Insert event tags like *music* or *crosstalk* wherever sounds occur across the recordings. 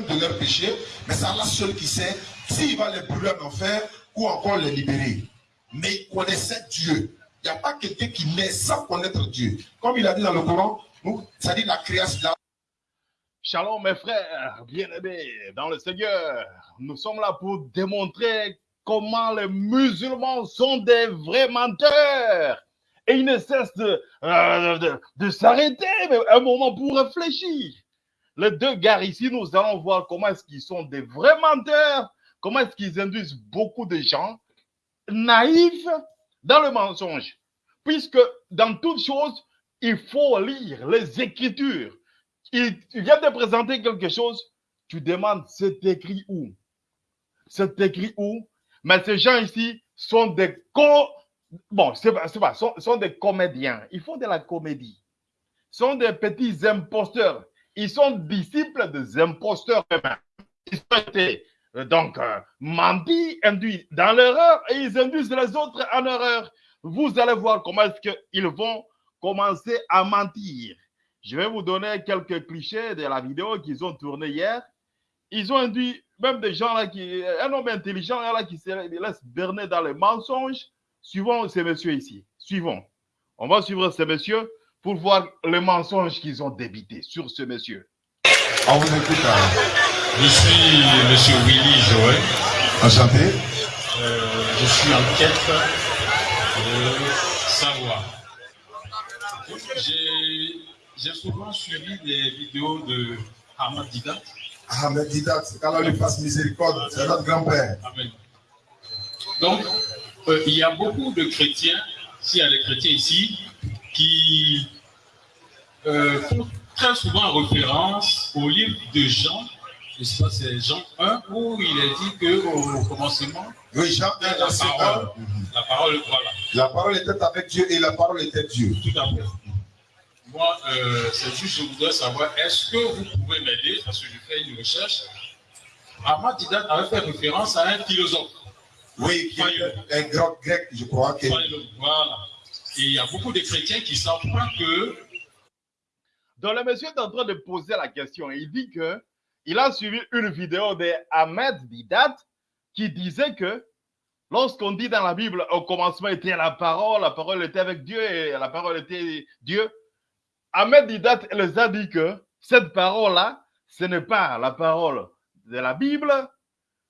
de leur péché, mais c'est Allah seul qui sait s'il va les brûler en enfer ou encore les libérer. Mais il connaissait Dieu. Il n'y a pas quelqu'un qui naît sans connaître Dieu. Comme il a dit dans le Coran, ça dit la création. Shalom mes frères, bien-aimés dans le Seigneur. Nous sommes là pour démontrer comment les musulmans sont des vrais menteurs. Et ils ne cessent de, euh, de s'arrêter un moment pour réfléchir. Les deux gars ici, nous allons voir comment est-ce qu'ils sont des vrais menteurs, comment est-ce qu'ils induisent beaucoup de gens naïfs dans le mensonge. Puisque dans toute chose, il faut lire les Écritures. Il vient de présenter quelque chose, tu demandes c'est écrit où? C'est écrit où? Mais ces gens ici sont des sont des comédiens. Ils font de la comédie. sont des petits imposteurs. Ils sont disciples des imposteurs eux-mêmes. Ils ont été donc euh, menti, induits dans l'erreur et ils induisent les autres en erreur. Vous allez voir comment est-ce qu'ils vont commencer à mentir. Je vais vous donner quelques clichés de la vidéo qu'ils ont tournée hier. Ils ont induit même des gens là qui, un homme intelligent là qui se laisse berner dans les mensonges. Suivons ces messieurs ici. Suivons. On va suivre ces messieurs pour voir les mensonges qu'ils ont débités sur ce monsieur. On vous écoute. hein. Je suis Monsieur Willy Joël. Enchanté. Euh, je suis en quête de savoir. J'ai- souvent suivi des vidéos de Ahmad Didat. Ahmed Didat, qu'Allah lui fasse miséricorde, c'est notre grand-père. Amen. Donc, euh, il y a beaucoup de chrétiens, s'il y a des chrétiens ici, qui euh, font très souvent référence au livre de Jean, je sais pas, c'est Jean 1, où il est dit qu'au commencement, Oui, Jean 1, la verset parole, 1. la parole, voilà, La parole était avec Dieu et la parole était Dieu. tout à fait. Moi, euh, c'est juste, je voudrais savoir, est-ce que vous pouvez m'aider, parce que je fais une recherche. Ahmad Didat avait fait référence à un philosophe. Oui, qui est un grand grec, je crois que. Voilà. Il y a beaucoup de chrétiens qui ne savent pas que Donc, le monsieur est en train de poser la question. Il dit que il a suivi une vidéo de Ahmed qui disait que lorsqu'on dit dans la Bible, au commencement était la parole, la parole était avec Dieu et la parole était Dieu. Ahmed Didat les a dit que cette parole-là, ce n'est pas la parole de la Bible.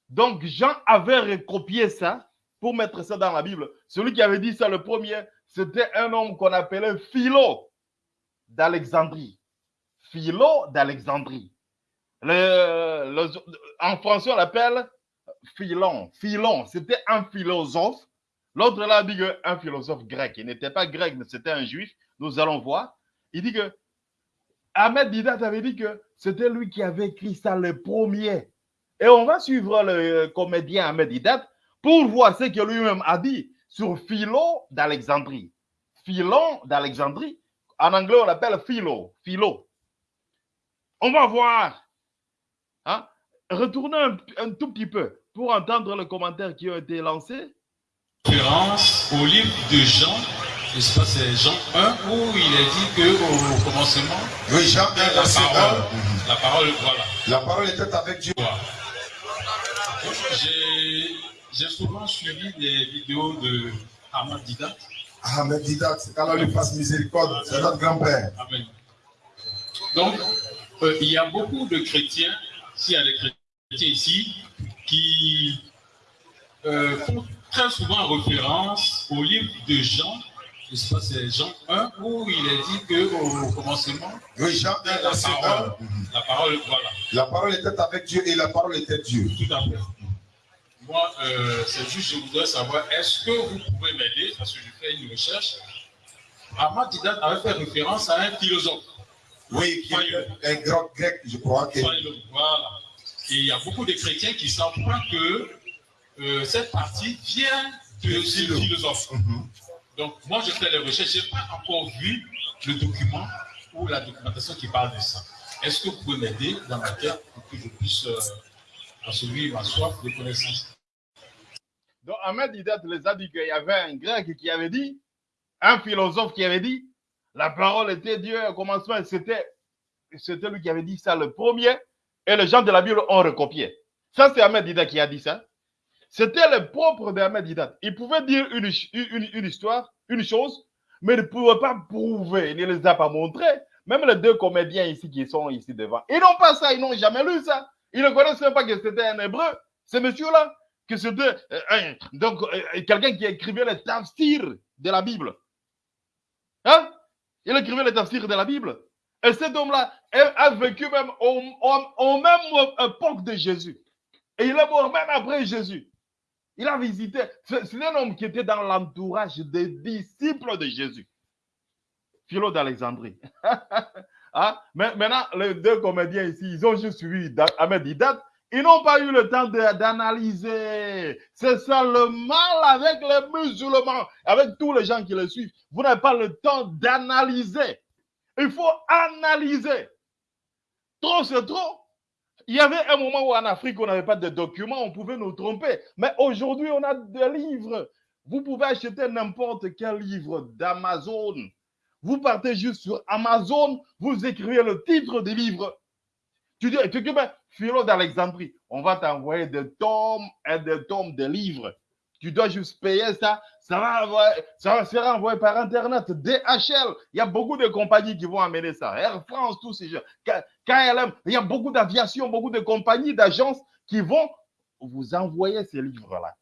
Donc, Jean avait recopié ça pour mettre ça dans la Bible. Celui qui avait dit ça le premier, c'était un homme qu'on appelait Philo d'Alexandrie. Philo d'Alexandrie. Le- le- en français, on l'appelle Philon. Philon, c'était un philosophe. L'autre là dit que un philosophe grec. Il n'était pas grec, mais c'était un juif. Nous allons voir. Il dit que Ahmed Didat avait dit que c'était lui qui avait écrit ça le premier. Et on va suivre le comédien Ahmed Didat pour voir ce que lui-même a dit sur Philo d'Alexandrie. Philon d'Alexandrie. En anglais, on l'appelle Philo. Philo. On va voir. Hein? Retournez un, un tout petit peu pour entendre les commentaires qui ont été lancés. référence au livre de Jean, je sais pas, c'est Jean 1, où il est dit qu'au commencement, Oui, Jean 1, la parole, 1. la parole, voilà. La parole était avec Dieu. Voilà. J'ai j'ai souvent suivi des vidéos de Ahmad Didat. Ahmed Didat, qu'Allah lui fasse miséricorde, c'est notre grand-père. Amen. Donc, euh, il y a beaucoup de chrétiens, s'il y a des chrétiens ici, qui euh, font très souvent référence au livre de Jean, je sais pas, c'est Jean 1, où il est dit qu'au commencement, Oui, Jean 1, la parole, 1. la parole, voilà, La parole était avec Dieu et la parole était Dieu. tout à fait. Moi, euh, c'est juste, je voudrais savoir, est-ce que vous pouvez m'aider, parce que je fais une recherche. Ahmad Didat avait fait référence à un philosophe. Oui, qui est un grand grec, je crois que. Voilà. Et il y a beaucoup de chrétiens qui pas que euh, cette partie vient de ce Philo. philosophe. Mhm. Donc, moi, je fais les recherches. Je n'ai pas encore vu le document ou la documentation qui parle de ça. Est-ce que vous pouvez m'aider dans ma quête pour que je puisse euh, assouvir ma soif de connaissance? Donc, Ahmed Didat les a dit qu'il y avait un grec qui avait dit, un philosophe qui avait dit, la parole était Dieu au commencement, c'était, lui qui avait dit ça le premier. et les gens de la Bible ont recopié. Ça, c'est Ahmed Didat qui a dit ça. C'était le propre d'Ahmed Didat. Il pouvait dire une, une, une, histoire, une chose, mais il ne pouvait pas prouver, il ne les a pas montrés. Même les deux comédiens ici qui sont ici devant, ils n'ont pas ça, ils n'ont jamais lu ça. Ils ne connaissent même pas que c'était un hébreu, ce monsieur-là, que c'était euh, donc euh, quelqu'un qui écrivait les tafsirs de la Bible. Hein? Il écrivait les tafsirs de la Bible. Et cet homme-là a vécu même au, même époque de Jésus. Et il est mort même après Jésus. Il a visité. C'est un homme qui était dans l'entourage des disciples de Jésus. Philo d'Alexandrie. *laughs* ah, maintenant, les deux comédiens ici, ils ont juste suivi Ahmed Didat. Ils n'ont pas eu le temps d'analyser. C'est ça le mal avec les musulmans, avec tous les gens qui le suivent. Vous n'avez pas le temps d'analyser. Il faut analyser. Trop, c'est trop. Il y avait un moment où en Afrique, on n'avait pas de documents, on pouvait nous tromper. Mais aujourd'hui, on a des livres. Vous pouvez acheter n'importe quel livre d'Amazon. Vous partez juste sur Amazon, vous écrivez le titre du livre. Tu dis, tu dis, ben, Philo d'Alexandrie, on va t'envoyer des tomes et des tomes de livres. Tu dois juste payer ça. Ça va, ça va sera envoyé par Internet. DHL, il y a beaucoup de compagnies qui vont amener ça. Air France, tous ces gens. KLM, il y a beaucoup d'aviation, beaucoup de compagnies, d'agences qui vont vous envoyer ces livres-là.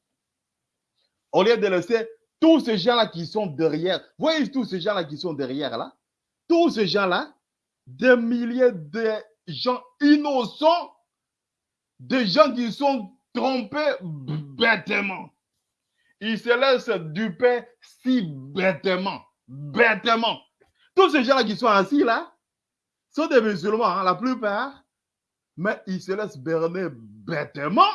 Au lieu de laisser tous ces gens-là qui sont derrière, voyez tous ces gens-là qui sont derrière là, tous ces gens-là, des milliers de gens innocents, des gens qui sont trompés bêtement. Ils se laissent duper si bêtement, bêtement. Tous ces gens-là qui sont assis là sont des musulmans, hein, la plupart, mais ils se laissent berner bêtement.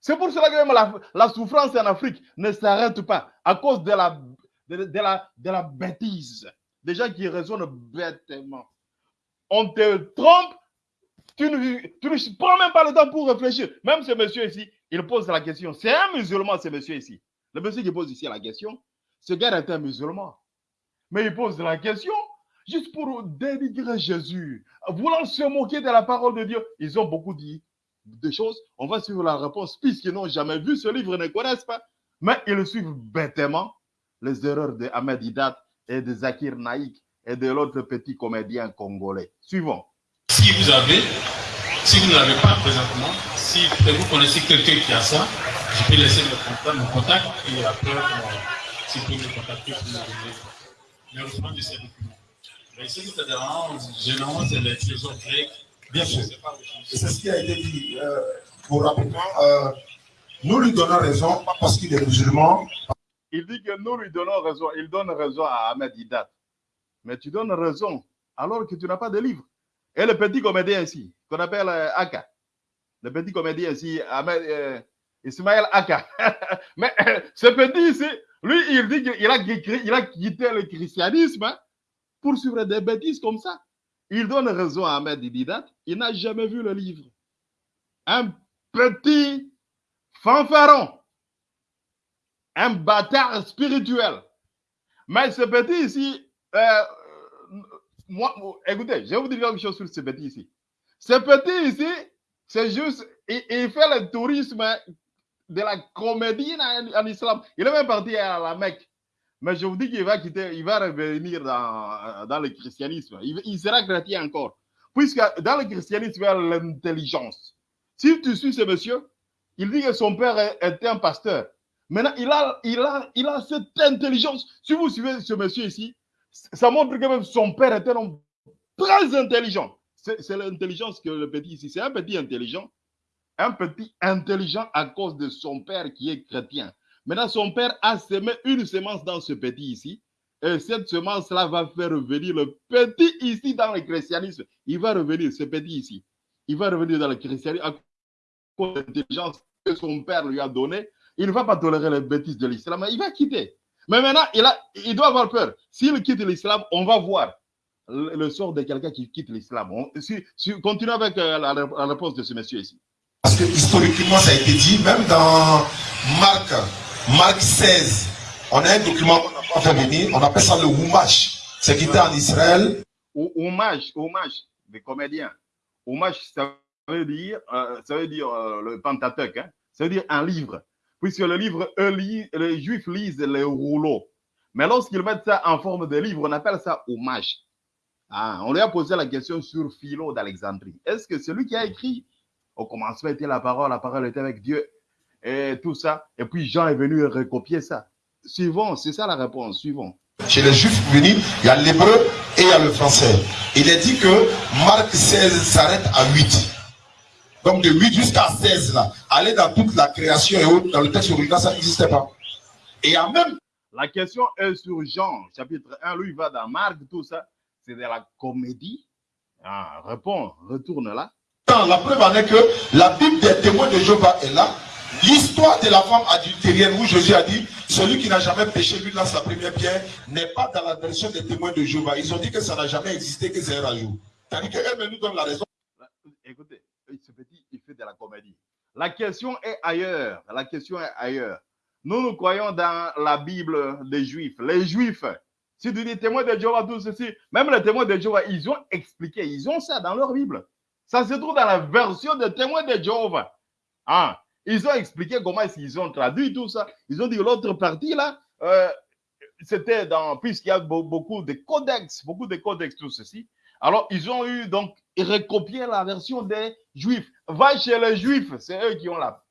C'est pour cela que même la, souffrance en Afrique ne s'arrête pas à cause de la, de, la, de la bêtise. Des gens qui raisonnent bêtement. On te trompe, tu ne, prends même pas le temps pour réfléchir. Même ce monsieur ici, il pose la question. C'est un musulman, ce monsieur ici. Le monsieur qui pose ici la question, ce gars est un musulman. Mais il pose la question juste pour dénigrer Jésus, voulant se moquer de la parole de Dieu. Ils ont beaucoup dit de choses. On va suivre la réponse, puisqu'ils n'ont jamais vu ce livre, ne connaissent pas. Mais ils suivent bêtement les erreurs de Ahmed Hidat et de Zakir Naïk et de l'autre petit comédien congolais. Suivons. Si vous avez si vous ne l'avez pas présentement, si vous connaissez quelqu'un qui a ça, je peux laisser mon contact, et après, si vous pouvez me contacter, vous me donner le reçoit de ces documents. Mais ce qui te dérange, généralement, c'est les trésors grecs. Bien sûr. C'est ce qui a été dit. Euh, pour rapidement, euh, nous lui donnons raison, pas parce qu'il est musulman. Il dit que nous lui donnons raison. Il donne raison à Ahmed Hidat. Mais tu donnes raison alors que tu n'as pas de livre. Et le petit comédien ici, qu'on appelle euh, Aka, le petit comédien ici, Ahmed, euh, Ismaël Aka. *laughs* Mais euh, *coughs* ce petit ici, lui, il dit qu'il a, quitté le christianisme pour suivre des bêtises comme ça. Il donne raison à Ahmed Didat, il n'a jamais vu le livre. Un petit fanfaron, un bâtard spirituel. Mais ce petit ici, moi, écoutez, je vais vous dire quelque chose sur ce petit ici. Ce petit ici, c'est juste, il, fait le tourisme de la comédie en, islam. Il est même parti à la Mecque. Mais je vous dis qu'il va quitter, il va revenir dans, dans le christianisme. Il, sera chrétien encore. Puisque dans le christianisme, il y a l'intelligence. Si tu suis ce monsieur, il dit que son père était un pasteur. Maintenant, il a, il a, il a cette intelligence. Si vous suivez ce monsieur ici, ça montre que même son père était un homme très intelligent. C'est l'intelligence que le petit ici, c'est un petit intelligent. Un petit intelligent à cause de son père qui est chrétien. Maintenant, son père a semé une semence dans ce petit ici. Et cette semence-là va faire revenir le petit ici dans le christianisme. Il va revenir, ce petit ici. Il va revenir dans le christianisme à cause de l'intelligence que son père lui a donnée. Il ne va pas tolérer les bêtises de l'islam. Il va quitter. Mais maintenant, il, a, il doit avoir peur. S'il quitte l'islam, on va voir le, sort de quelqu'un qui quitte l'islam. Si, si, continuons avec euh, la, la, réponse de ce monsieur ici. Parce que historiquement, ça a été dit, même dans Marc, Marc 16, on a un document qu'on n'a pas fait venir, on appelle ça le Oumash. C'est qui était en Israël. Hommage, hommage des comédiens. Hommage, ça veut dire, euh, ça veut dire euh, le Pentateuque, hein? ça veut dire un livre. Puisque le livre, les Juifs lisent les rouleaux. Mais lorsqu'ils mettent ça en forme de livre, on appelle ça hommage. Ah, on lui a posé la question sur Philo d'Alexandrie. Est-ce que celui qui a écrit Au commencement était la parole, la parole était avec Dieu, et tout ça. Et puis Jean est venu recopier ça. Suivons, c'est ça la réponse. Suivons. Chez les juifs venus, il y a l'hébreu et il y a le français. Il est dit que Marc 16 s'arrête à 8. Donc de 8 jusqu'à 16 là, aller dans toute la création et autres, dans le texte original, ça n'existait pas. Et a même La question est sur Jean, chapitre 1. Lui, il va dans Marc, tout ça. C'est de la comédie. Ah, réponds, retourne là. la preuve en est que la Bible des témoins de Jéhovah est là. L'histoire de la femme adultérienne où Jésus a dit celui qui n'a jamais péché lui lance la première pierre n'est pas dans la version des témoins de Jéhovah. Ils ont dit que ça n'a jamais existé, que c'est un rajout. C'est-à-dire qu'elle nous donne la raison. Écoutez, ce petit, il fait de la comédie. La question est ailleurs. La question est ailleurs. Nous, nous croyons dans la Bible des Juifs. Les Juifs, si tu dis témoins de Jéhovah, tout ceci, même les témoins de Jéhovah, ils ont expliqué, ils ont ça dans leur Bible. Ça se trouve dans la version des témoins de Jéhovah. Ah, ils ont expliqué comment qu'ils ont traduit tout ça. Ils ont dit l'autre partie là, euh, c'était dans, puisqu'il y a be- beaucoup de codex, beaucoup de codex, tout ceci. Alors, ils ont eu donc recopié la version des Juifs. Va chez les Juifs, c'est eux qui ont la,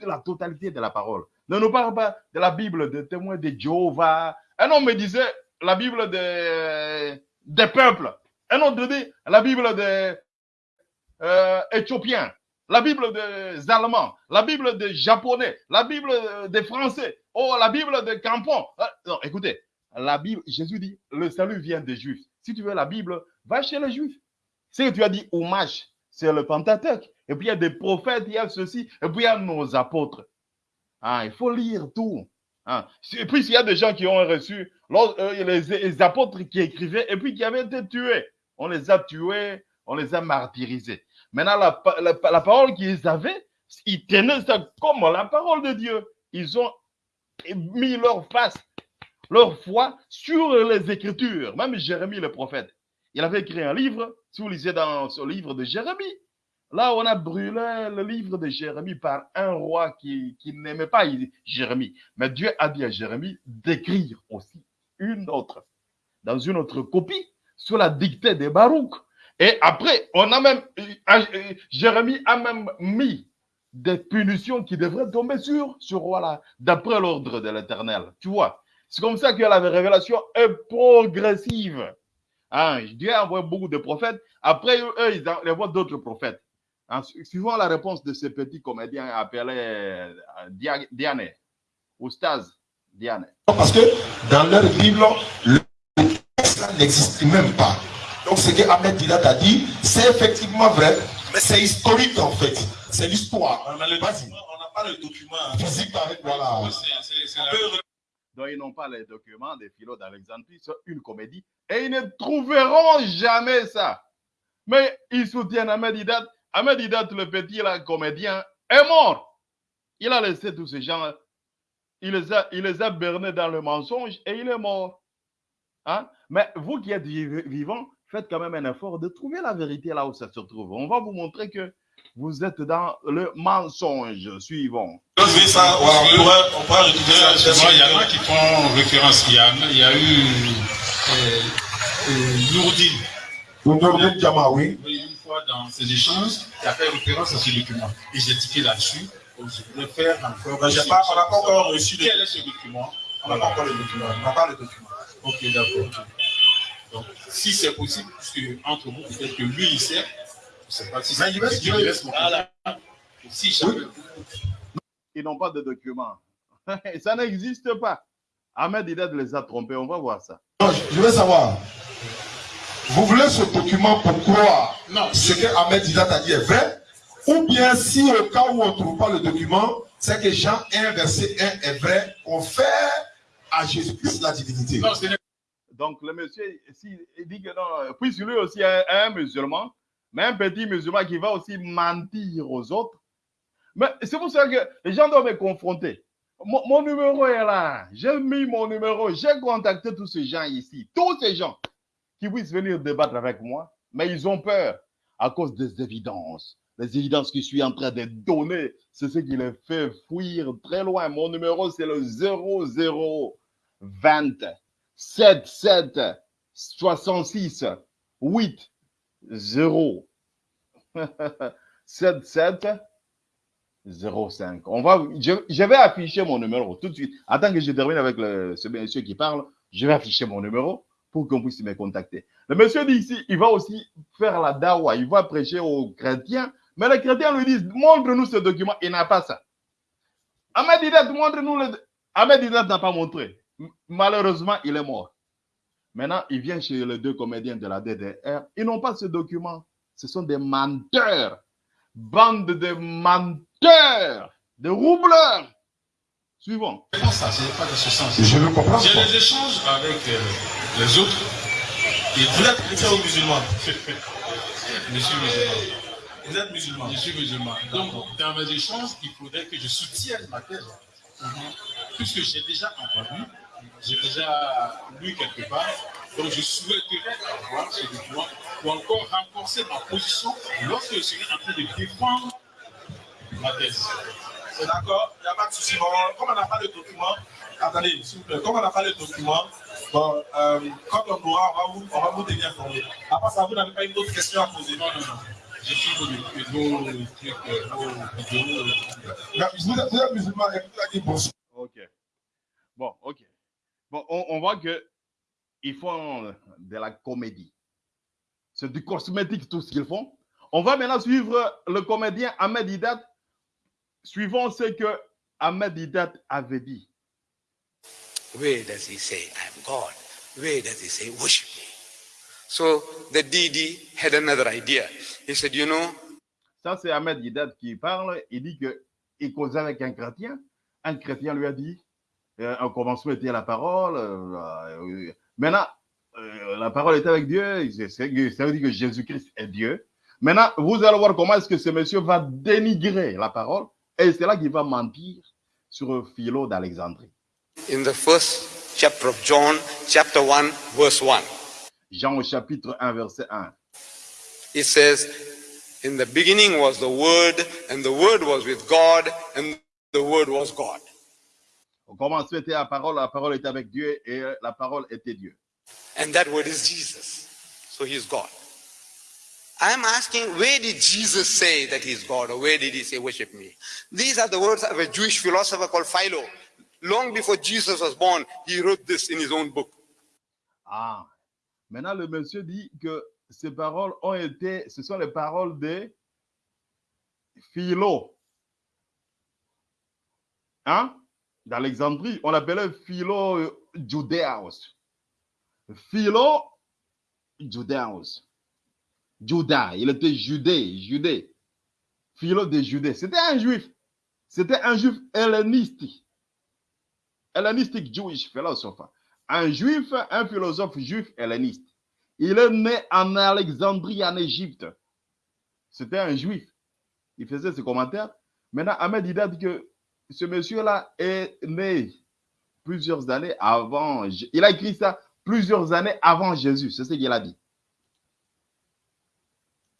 la totalité de la parole. Ne nous parle pas de la Bible des témoins de Jéhovah. Un homme me disait la Bible des, des peuples. Un autre dit la Bible des euh, Éthiopiens, la Bible des Allemands, la Bible des Japonais, la Bible des Français, oh, la Bible des Campons. Ah, Non, écoutez, la Bible, Jésus dit, le salut vient des Juifs. Si tu veux la Bible, va chez les Juifs. C'est que tu as dit hommage, c'est le Pentateuque. Et puis il y a des prophètes, il y a ceci, et puis il y a nos apôtres. Ah, il faut lire tout. Ah. Et puis il y a des gens qui ont reçu euh, les, apôtres qui écrivaient et puis qui avaient été tués. On les a tués, on les a martyrisés. Maintenant, la, la, la parole qu'ils avaient, ils tenaient ça comme la parole de Dieu. Ils ont mis leur face, leur foi sur les Écritures. Même Jérémie, le prophète, il avait écrit un livre. Si vous lisez dans ce livre de Jérémie, là, on a brûlé le livre de Jérémie par un roi qui, n'aimait pas Jérémie. Mais Dieu a dit à Jérémie d'écrire aussi une autre, dans une autre copie, sous la dictée de Baruch. Et après, on a même, euh, euh, Jérémie a même mis des punitions qui devraient tomber sur ce roi-là, d'après l'ordre de l'éternel. Tu vois, c'est comme ça que la révélation est progressive. Hein, Dieu a envoyé beaucoup de prophètes. Après, eux, eux, ils envoient d'autres prophètes. Hein, su- suivant la réponse de ce petit comédien appelé euh, Dia- Diane, ou Staz Diane. Parce que dans leur Bible, le texte n'existe même pas. Donc ce que Ahmed Didat a dit, c'est effectivement vrai, mais c'est historique en fait. C'est l'histoire. On n'a pas le document. Physique avec, voilà. Donc, ils n'ont pas les documents des philo d'Alexandrie, c'est une comédie. Et ils ne trouveront jamais ça. Mais ils soutiennent Ahmed Didat. Ahmed Didat, le petit là, comédien, est mort. Il a laissé tous ces gens, il les a, il les a bernés dans le mensonge et il est mort. Hein? Mais vous qui êtes vi- vivants, faites quand même un effort de trouver la vérité là où ça se trouve. On va vous montrer que vous êtes dans le mensonge. Suivons. ça, on pourrait, on pourrait il y en a qui font référence. Il y a, il y a eu euh, euh, Nourdine, Diamant, oui. une fois dans ces échanges, qui a fait référence à ce document. Et j'ai tiqué là-dessus. Je voudrais faire encore. Pas- on n'a pas encore reçu Quel est ce document? On n'a pas encore le document. On n'a pas le document. Ok, d'accord. Donc, si c'est possible, puisque entre vous, peut-être que lui, il sait, sais pas si c'est Voilà. Si ils n'ont pas de documents. *laughs* ça n'existe pas. Ahmed Didat les a trompés, on va voir ça. Non, je je veux savoir. Vous voulez ce document pour croire Non, ce que Ahmed Didat a dit est vrai? Ou bien si au cas où on ne trouve pas le document, c'est que Jean 1, verset 1 est vrai, on fait à Jésus-Christ la divinité. non, Donc, le monsieur, si, il dit que non, puisque lui aussi est un musulman, mais un petit musulman qui va aussi mentir aux autres. Mais c'est pour ça que les gens doivent me confronter. Mon, numéro est là. J'ai mis mon numéro. J'ai contacté tous ces gens ici. Tous ces gens qui puissent venir débattre avec moi, mais ils ont peur. à cause des évidences. Les évidences que je suis en train de donner, c'est ce qui les fait fuir très loin. Mon numéro, c'est le 00 20 77 66 8 0 77 05. On va, je, vais afficher mon numéro tout de suite. Attends que je termine avec ce monsieur qui parle. Je vais afficher mon numéro pour qu'on puisse me contacter. Le monsieur dit ici, il va aussi faire la dawa, il va prêcher aux chrétiens, mais les chrétiens lui disent, montre-nous ce document, il n'a pas ça. Ahmed Didat, montre-nous le... Ahmed Didat n'a pas montré. Malheureusement, il est mort. Maintenant, il vient chez les deux comédiens de la DDR, ils n'ont pas ce document. Ce sont des menteurs. Bande de menteurs, de roubleurs. Pas ça, pas de ce sens? Je veux comprendre. J'ai des échanges avec euh, les autres. Et Vous êtes chrétien ou musulman? *laughs* Je suis musulman. Vous êtes musulman. Je suis musulman. Donc, dans mes échanges, il faudrait que je soutienne ma thèse. Puisque j'ai déjà entendu, j'ai déjà lu quelque part, donc je souhaiterais avoir ce document pour encore renforcer ma position lorsque je serai en train de défendre ma thèse. C'est d'accord, il n'y a pas de souci. Bon, comme on n'a pas le document, attendez, s'il vous plaît, comme on n'a pas le document, bon, euh, quand on aura, on va vous, on va vous tenir informé. À part ça, vous n'avez pas une autre question à poser. Non, non, non. Vos, vos trucs, euh, vos vidéos. euh, Mais Vous êtes, vous êtes musulman et vous avez dit bonsoir. Ok. Bon, ok. Bon, on, on voit que ils font de la comédie. C'est du cosmétique tout ce qu'ils font. On va maintenant suivre le comédien Ahmed Didat. Suivons ce que Ahmed Didat avait dit. Where does he say, I am God? Where does he say, worship me? So the DD had another idea. He said, You know, Ça, c'est Ahmed Didat qui parle. Il dit que il causait avec un chrétien. Un chrétien lui a dit, euh, au commencement était la parole. euh, euh, maintenant, euh, la parole était avec Dieu. Ça veut dire que Jésus-Christ est Dieu. Maintenant, vous allez voir comment est-ce que ce monsieur va dénigrer la parole. Et c'est là qu'il va mentir sur Philo d'Alexandrie. in the first chapter of John, chapter 1, verse 1, Jean au chapitre 1, verset 1. it says, In the beginning was the Word, and the Word was with God, and the Word was God. Au commencement était la parole, la parole était avec Dieu et la parole était Dieu. And that Word is Jesus. So he's God. I am asking, where did Jesus say that he's God, or where did he say, worship me? These are the words of a Jewish philosopher called Philo. Long before Jesus was born, he wrote this in his own book. Ah, maintenant le monsieur dit que ces paroles ont été, ce sont les paroles de Philo. Hein? D'Alexandrie, on l'appelait Philo euh, Judéaos. Philo Judéaos. Judas, il était judée, judée. Philo de Judée. C'était un juif. C'était un juif hellénistique. Hellénistique Jewish philosopher un juif, un philosophe juif helléniste. Il est né en Alexandrie, en Égypte. C'était un juif. Il faisait ses commentaires. Maintenant, Ahmed il dit que ce monsieur-là est né plusieurs années avant. Il a écrit ça plusieurs années avant Jésus. C'est ce qu'il a dit.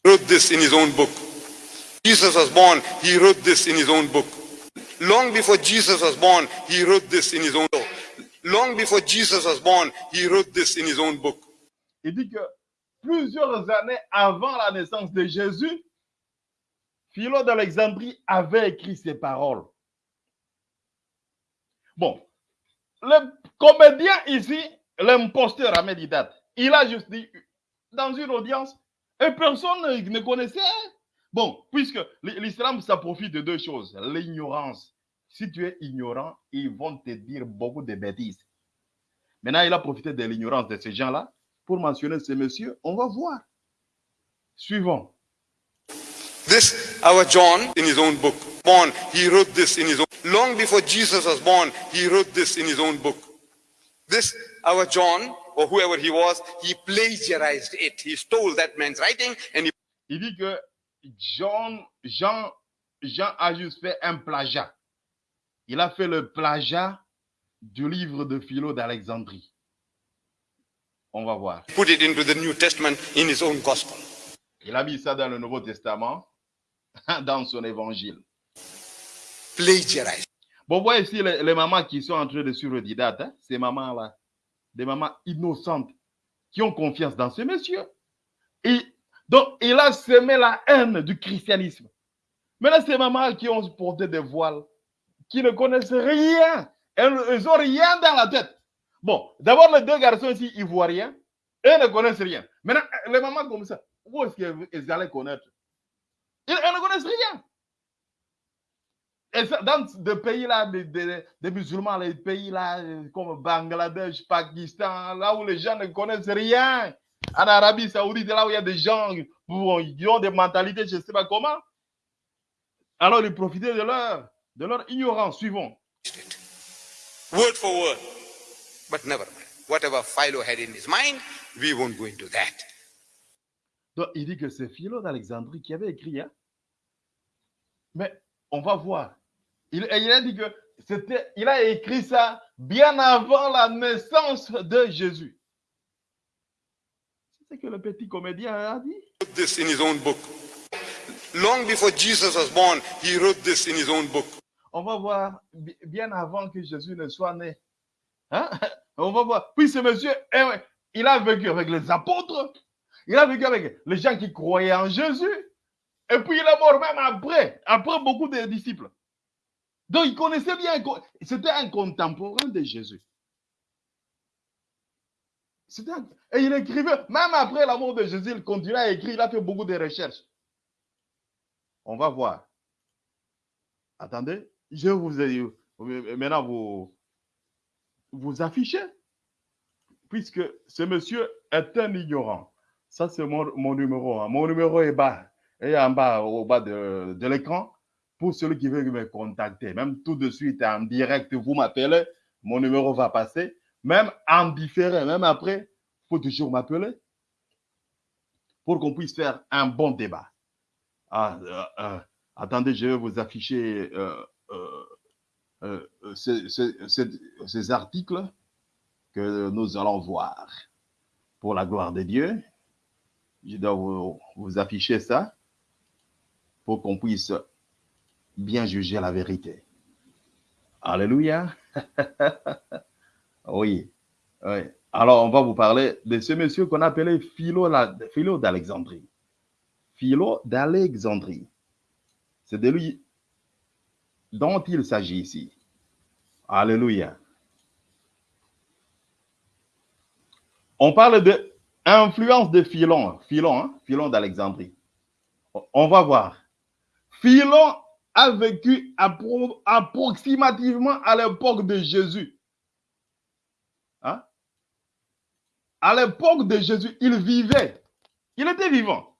He wrote this in his own book. Jesus was born, he wrote this in his own book. Long before Jesus was born, he wrote this in his own book. Long before Jesus was born, he wrote this in his own book. Il dit que plusieurs années avant la naissance de Jésus, Philo d'Alexandrie avait écrit ces paroles. Bon, le comédien ici, l'imposteur Ahmed Didat, il a juste dit dans une audience, et personne ne connaissait. Bon, puisque l'islam, ça profite de deux choses. L'ignorance. Si tu es ignorant, ils vont te dire beaucoup de bêtises. Maintenant, il a profité de l'ignorance de ces gens-là pour mentionner ces messieurs. On va voir. Suivant. This, our John, in his own book, born, he wrote this in his own. Long before Jesus was born, he wrote this in his own book. This, our John, or whoever he was, he plagiarized it. He stole that man's writing and he Il dit que Jean, Jean, Jean a juste fait un plagiat. Il a fait le plagiat du livre de Philo d'Alexandrie. On va voir. put it into the New Testament in his own gospel. Il a mis ça dans le Nouveau Testament, *laughs* dans son évangile. Plagiarize. Bon, voyez ici les, mamans qui sont en train de suivre Didate, hein, ces mamans-là, des mamans innocentes qui ont confiance dans ce monsieur. Et donc, il a semé la haine du christianisme. Maintenant, ces mamans qui ont porté des voiles, qui ne connaissent rien, elles n'ont rien dans la tête. Bon, d'abord, les deux garçons ici, ils voient rien, et ne connaissent rien. Maintenant, les mamans comme ça, où est-ce qu'elles allaient connaître? Elles elles ne connaissent rien. Et dans des pays là, des, des- des musulmans, les pays là, euh, comme Bangladesh, Pakistan, là où les gens ne connaissent rien. En Arabie Saoudite, là où il y a des gens qui ont des mentalités, je ne sais pas comment. Alors, ils profitaient de leur, de leur ignorance. Suivons. Word for word. But never mind. Whatever Philo had in his mind, we won't go into that. Donc, il dit que c'est Philo d'Alexandrie qui avait écrit. hein. Mais on va voir. Il, a dit que c'était, il a écrit ça bien avant la naissance de Jésus. C'est ce que le petit comédien a dit. wrote this in his own book. Long before Jesus was born, he wrote this in his own book. On va voir bi- bien avant que Jésus ne soit né. Hein? *laughs* On va voir. Puis ce monsieur, eh il a vécu avec les apôtres. Il a vécu avec les gens qui croyaient en Jésus. Et puis il est mort même après, après beaucoup de disciples. Donc il connaissait bien, c'était un contemporain de Jésus. Et il écrivait, même après la mort de Jésus, il continuait à écrire, il a fait beaucoup de recherches. On va voir. Attendez, je vous ai maintenant vous vous affichez, puisque ce monsieur est un ignorant. Ça, c'est mon, numéro. Mon numéro est bas, et en bas, au bas de l'écran, pour celui qui veut me contacter. Même tout de suite, en direct, vous m'appelez, mon numéro va passer. Même en différé, même après, il faut toujours m'appeler pour qu'on puisse faire un bon débat. Ah, euh, euh, attendez, je vais vous afficher euh, ces, articles que nous allons voir pour la gloire de Dieu. Je dois vous afficher ça pour qu'on puisse bien juger la vérité. Alléluia. *laughs* oui. oui. Alors, on va vous parler de ce monsieur qu'on appelait Philo, d'Alexandrie. Philo d'Alexandrie. C'est de lui dont il s'agit ici. Alléluia. On parle de influence de Philon, Philon, hein, Philon d'Alexandrie. On va voir. Philon a vécu appro- approximativement à l'époque de Jésus. Hein? À l'époque de Jésus, il vivait. Il était vivant.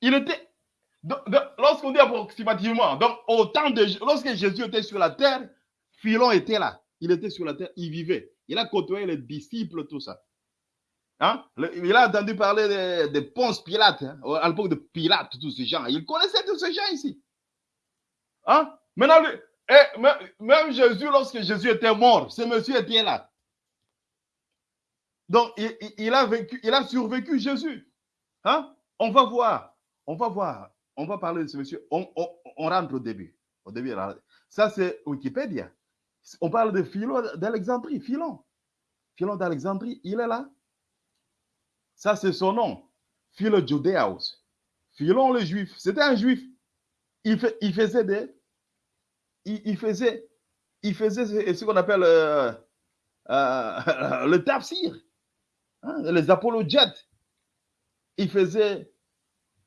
Il était lorsqu'on dit approximativement, donc au temps de lorsque Jésus était sur la terre, Philon était là. Il était sur la terre, il vivait. Il a côtoyé les disciples, tout ça. Hein? Il a entendu parler de, Ponce Pilate, hein, à l'époque de Pilate, tous ces gens. Il connaissait tous ces gens ici. Hein? Maintenant, et même, Jésus, lorsque Jésus était mort, ce monsieur était là. Donc, il, a vécu, il a survécu Jésus. On va voir. On va voir. On va parler de ce monsieur. On, on- rentre au début. Au début, ça c'est Wikipédia. On parle de Philon d'Alexandrie. Philon. Philon d'Alexandrie, il est là. Ça, c'est son nom. Philo Judéaus. Philon le juif. C'était un juif. Il, il faisait des. Il, il faisait. Il faisait ce, qu'on appelle euh, euh, *laughs* le tafsir. Hein, les apologètes. Il faisait.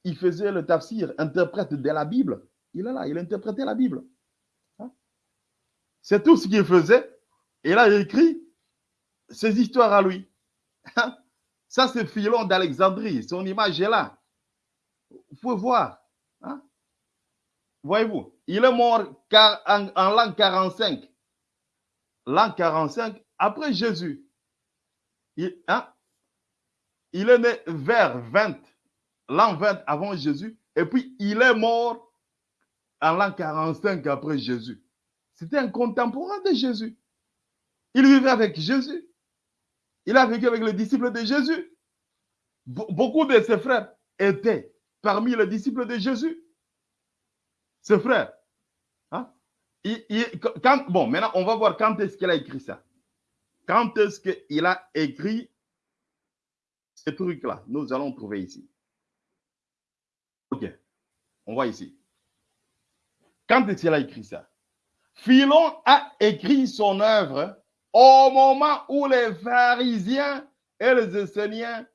Il faisait le tafsir, interprète de la Bible. Il est là, il interprétait la Bible. Hein? C'est tout ce qu'il faisait. Et il a écrit ses histoires à lui. Hein? Ça, c'est Philon d'Alexandrie. Son image est là. Vous pouvez voir. hein? Voyez-vous, il est mort en, l'an 45. L'an 45 après Jésus. Il, hein, il est né vers 20, l'an 20 avant Jésus. Et puis, il est mort en l'an 45 après Jésus. C'était un contemporain de Jésus. Il vivait avec Jésus. Il a vécu avec les disciples de Jésus. beaucoup de ses frères étaient parmi les disciples de Jésus. Ses frères. Hein? quand, bon, maintenant, on va voir quand est-ce qu'il a écrit ça. Quand est-ce qu'il a écrit ce truc-là? Nous allons trouver ici. Ok. On voit ici. Quand est-ce qu'il a écrit ça? Philon a écrit son œuvre au moment où les pharisiens et les Esséniens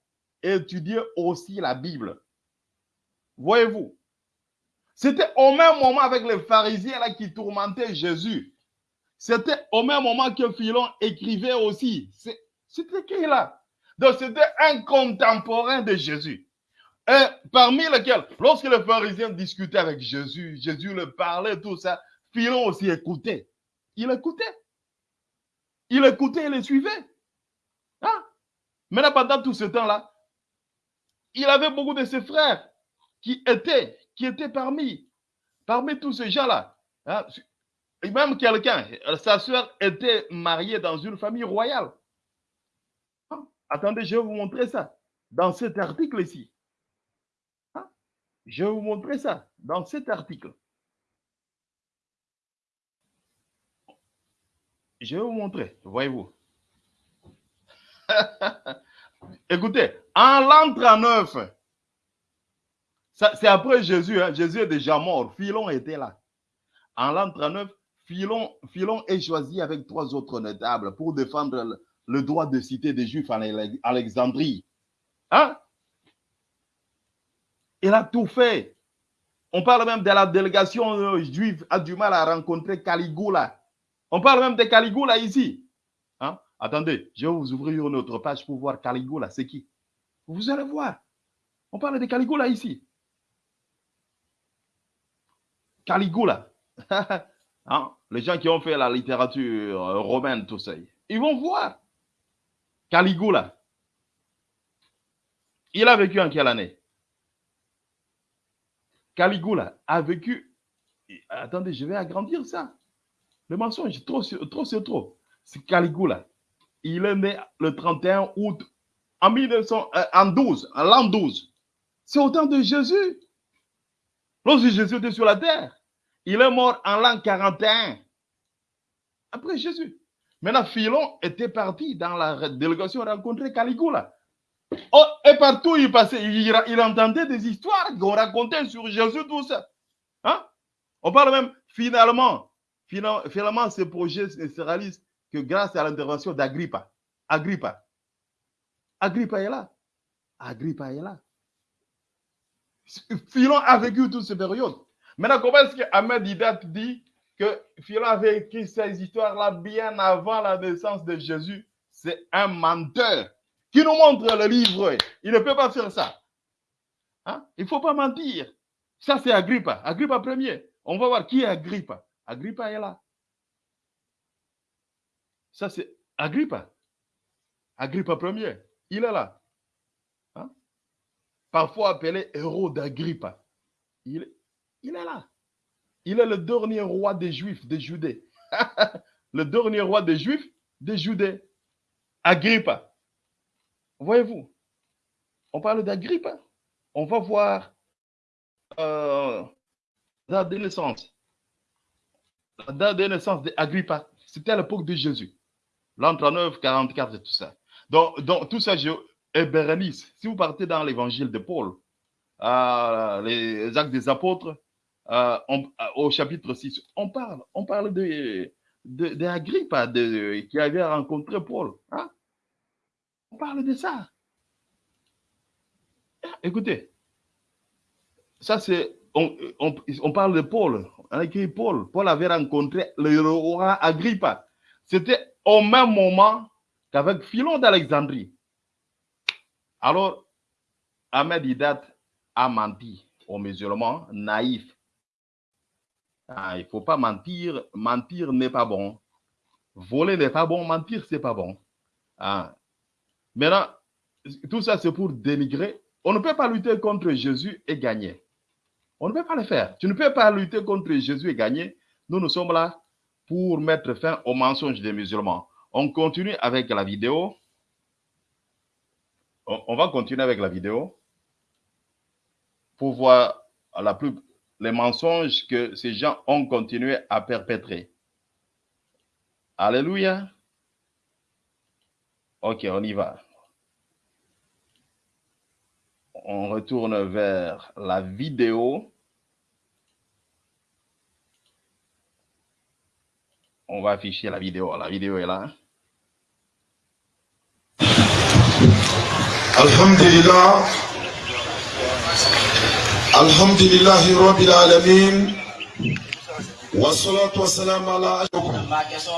étudiaient aussi la Bible. Voyez-vous, c'était au même moment avec les pharisiens là qui tourmentaient Jésus. C'était au même moment que Philon écrivait aussi. C'était qui là? Donc c'était un contemporain de Jésus. Et parmi lesquels, lorsque les pharisiens discutaient avec Jésus, Jésus leur parlait, tout ça, Philon aussi écoutait. Il écoutait. Il écoutait et le suivait. Hein? Maintenant, pendant tout ce temps-là, il avait beaucoup de ses frères qui étaient, parmi, tous ces gens-là. Hein? Même quelqu'un, sa soeur était mariée dans une famille royale. Hein? Attendez, je vais vous montrer ça dans cet article ici. Hein? Je vais vous montrer ça dans cet article. Je vais vous montrer, voyez-vous. *laughs* Écoutez, en l'an 39, c'est après Jésus, hein. Jésus est déjà mort, Philon était là. En l'an 39, Philon, Philon est choisi avec trois autres notables pour défendre le, droit de citer des Juifs en Alexandrie. Hein? Il a tout fait. On parle même de la délégation euh, juive a du mal à rencontrer Caligula. On parle même de Caligula ici. Hein? Attendez, je vais vous ouvrir une autre page pour voir Caligula, c'est qui Vous allez voir. On parle de Caligula ici. Caligula. *laughs* hein? Les gens qui ont fait la littérature euh, romaine, tout ça, ils vont voir. Caligula. Il a vécu en quelle année? Caligula a vécu. Attendez, je vais agrandir ça. Le mensonge, trop, trop c'est trop. C'est Caligula. Il est né le 31 août en 1912, euh, en l'an 12. C'est au temps de Jésus. Lorsque Jésus était sur la terre, il est mort en l'an 41. Après Jésus. Maintenant, Philon était parti dans la délégation rencontrer Caligula. Oh, et partout il passait, il, entendait des histoires qu'on racontait sur Jésus, tout ça. Hein? On parle même finalement Finalement, ce projet ne se réalise que grâce à l'intervention d'Agrippa. Agrippa. Agrippa est là. Agrippa est là. Philon a vécu toute cette période. Maintenant, comment est-ce que Ahmed Didat dit que Philon avait écrit ces histoires-là bien avant la naissance de Jésus? C'est un menteur qui nous montre le livre. Il ne peut pas faire ça. Hein? Il ne faut pas mentir. Ça, c'est Agrippa. Agrippa premier. On va voir qui est Agrippa. Agrippa est là. Ça, c'est Agrippa. Agrippa premier. Il est là. Hein? Parfois appelé héros d'Agrippa. Il, est là. Il est le dernier roi des Juifs, des Judées. *laughs* le dernier roi des Juifs, des Judées. Agrippa. Voyez-vous, on parle d'Agrippa. On va voir euh, la naissance la date de naissance d'Agrippa, c'était à l'époque de Jésus. L'an 39, 44 et tout ça. Donc, donc tout ça, je, et si vous partez dans l'évangile de Paul, euh, les actes des apôtres, euh, euh, au chapitre 6, on parle, on parle de, d'Agrippa de, qui avait rencontré Paul. Hein? On parle de ça. Écoutez, ça c'est on, parle de Paul, on a écrit Paul. Paul avait rencontré le roi Agrippa. C'était au même moment qu'avec Philon d'Alexandrie. Alors, Ahmed Hidat a menti aux musulmans naïfs. Ah, il ne faut pas mentir. Mentir n'est pas bon. Voler n'est pas bon. Mentir, c'est pas bon. Ah. Maintenant, tout ça, c'est pour dénigrer. On ne peut pas lutter contre Jésus et gagner. On ne peut pas le faire. Tu ne peux pas lutter contre Jésus et gagner. Nous, nous sommes là pour mettre fin au mensonge des musulmans. On continue avec la vidéo. On, va continuer avec la vidéo pour voir les mensonges que ces gens ont continué à perpétrer. Alléluia. Ok, on y va. On retourne vers la vidéo. On va afficher la vidéo. La vidéo est là. Alhamdulillah. Alhamdulillah Rabbil Alamin. Wassalatu wassalamu ala Ma question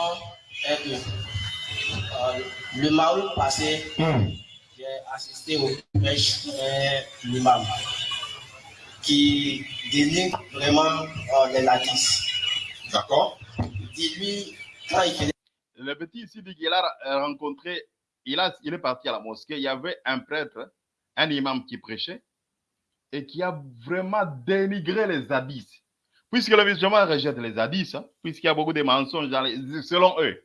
est que euh, le Maroc passé, Hmm. j'ai assisté au prêche d'un imam qui dénigre vraiment euh, les hadiths. D'accord Dis-lui, quand il faisait Le petit ici dit qu'il a rencontré, il, a, il est parti à la mosquée, il y avait un prêtre, un imam qui prêchait et qui a vraiment dénigré les hadiths. Puisque le musulman rejette les hadiths, hein, puisqu'il y a beaucoup de mensonges dans les- selon eux.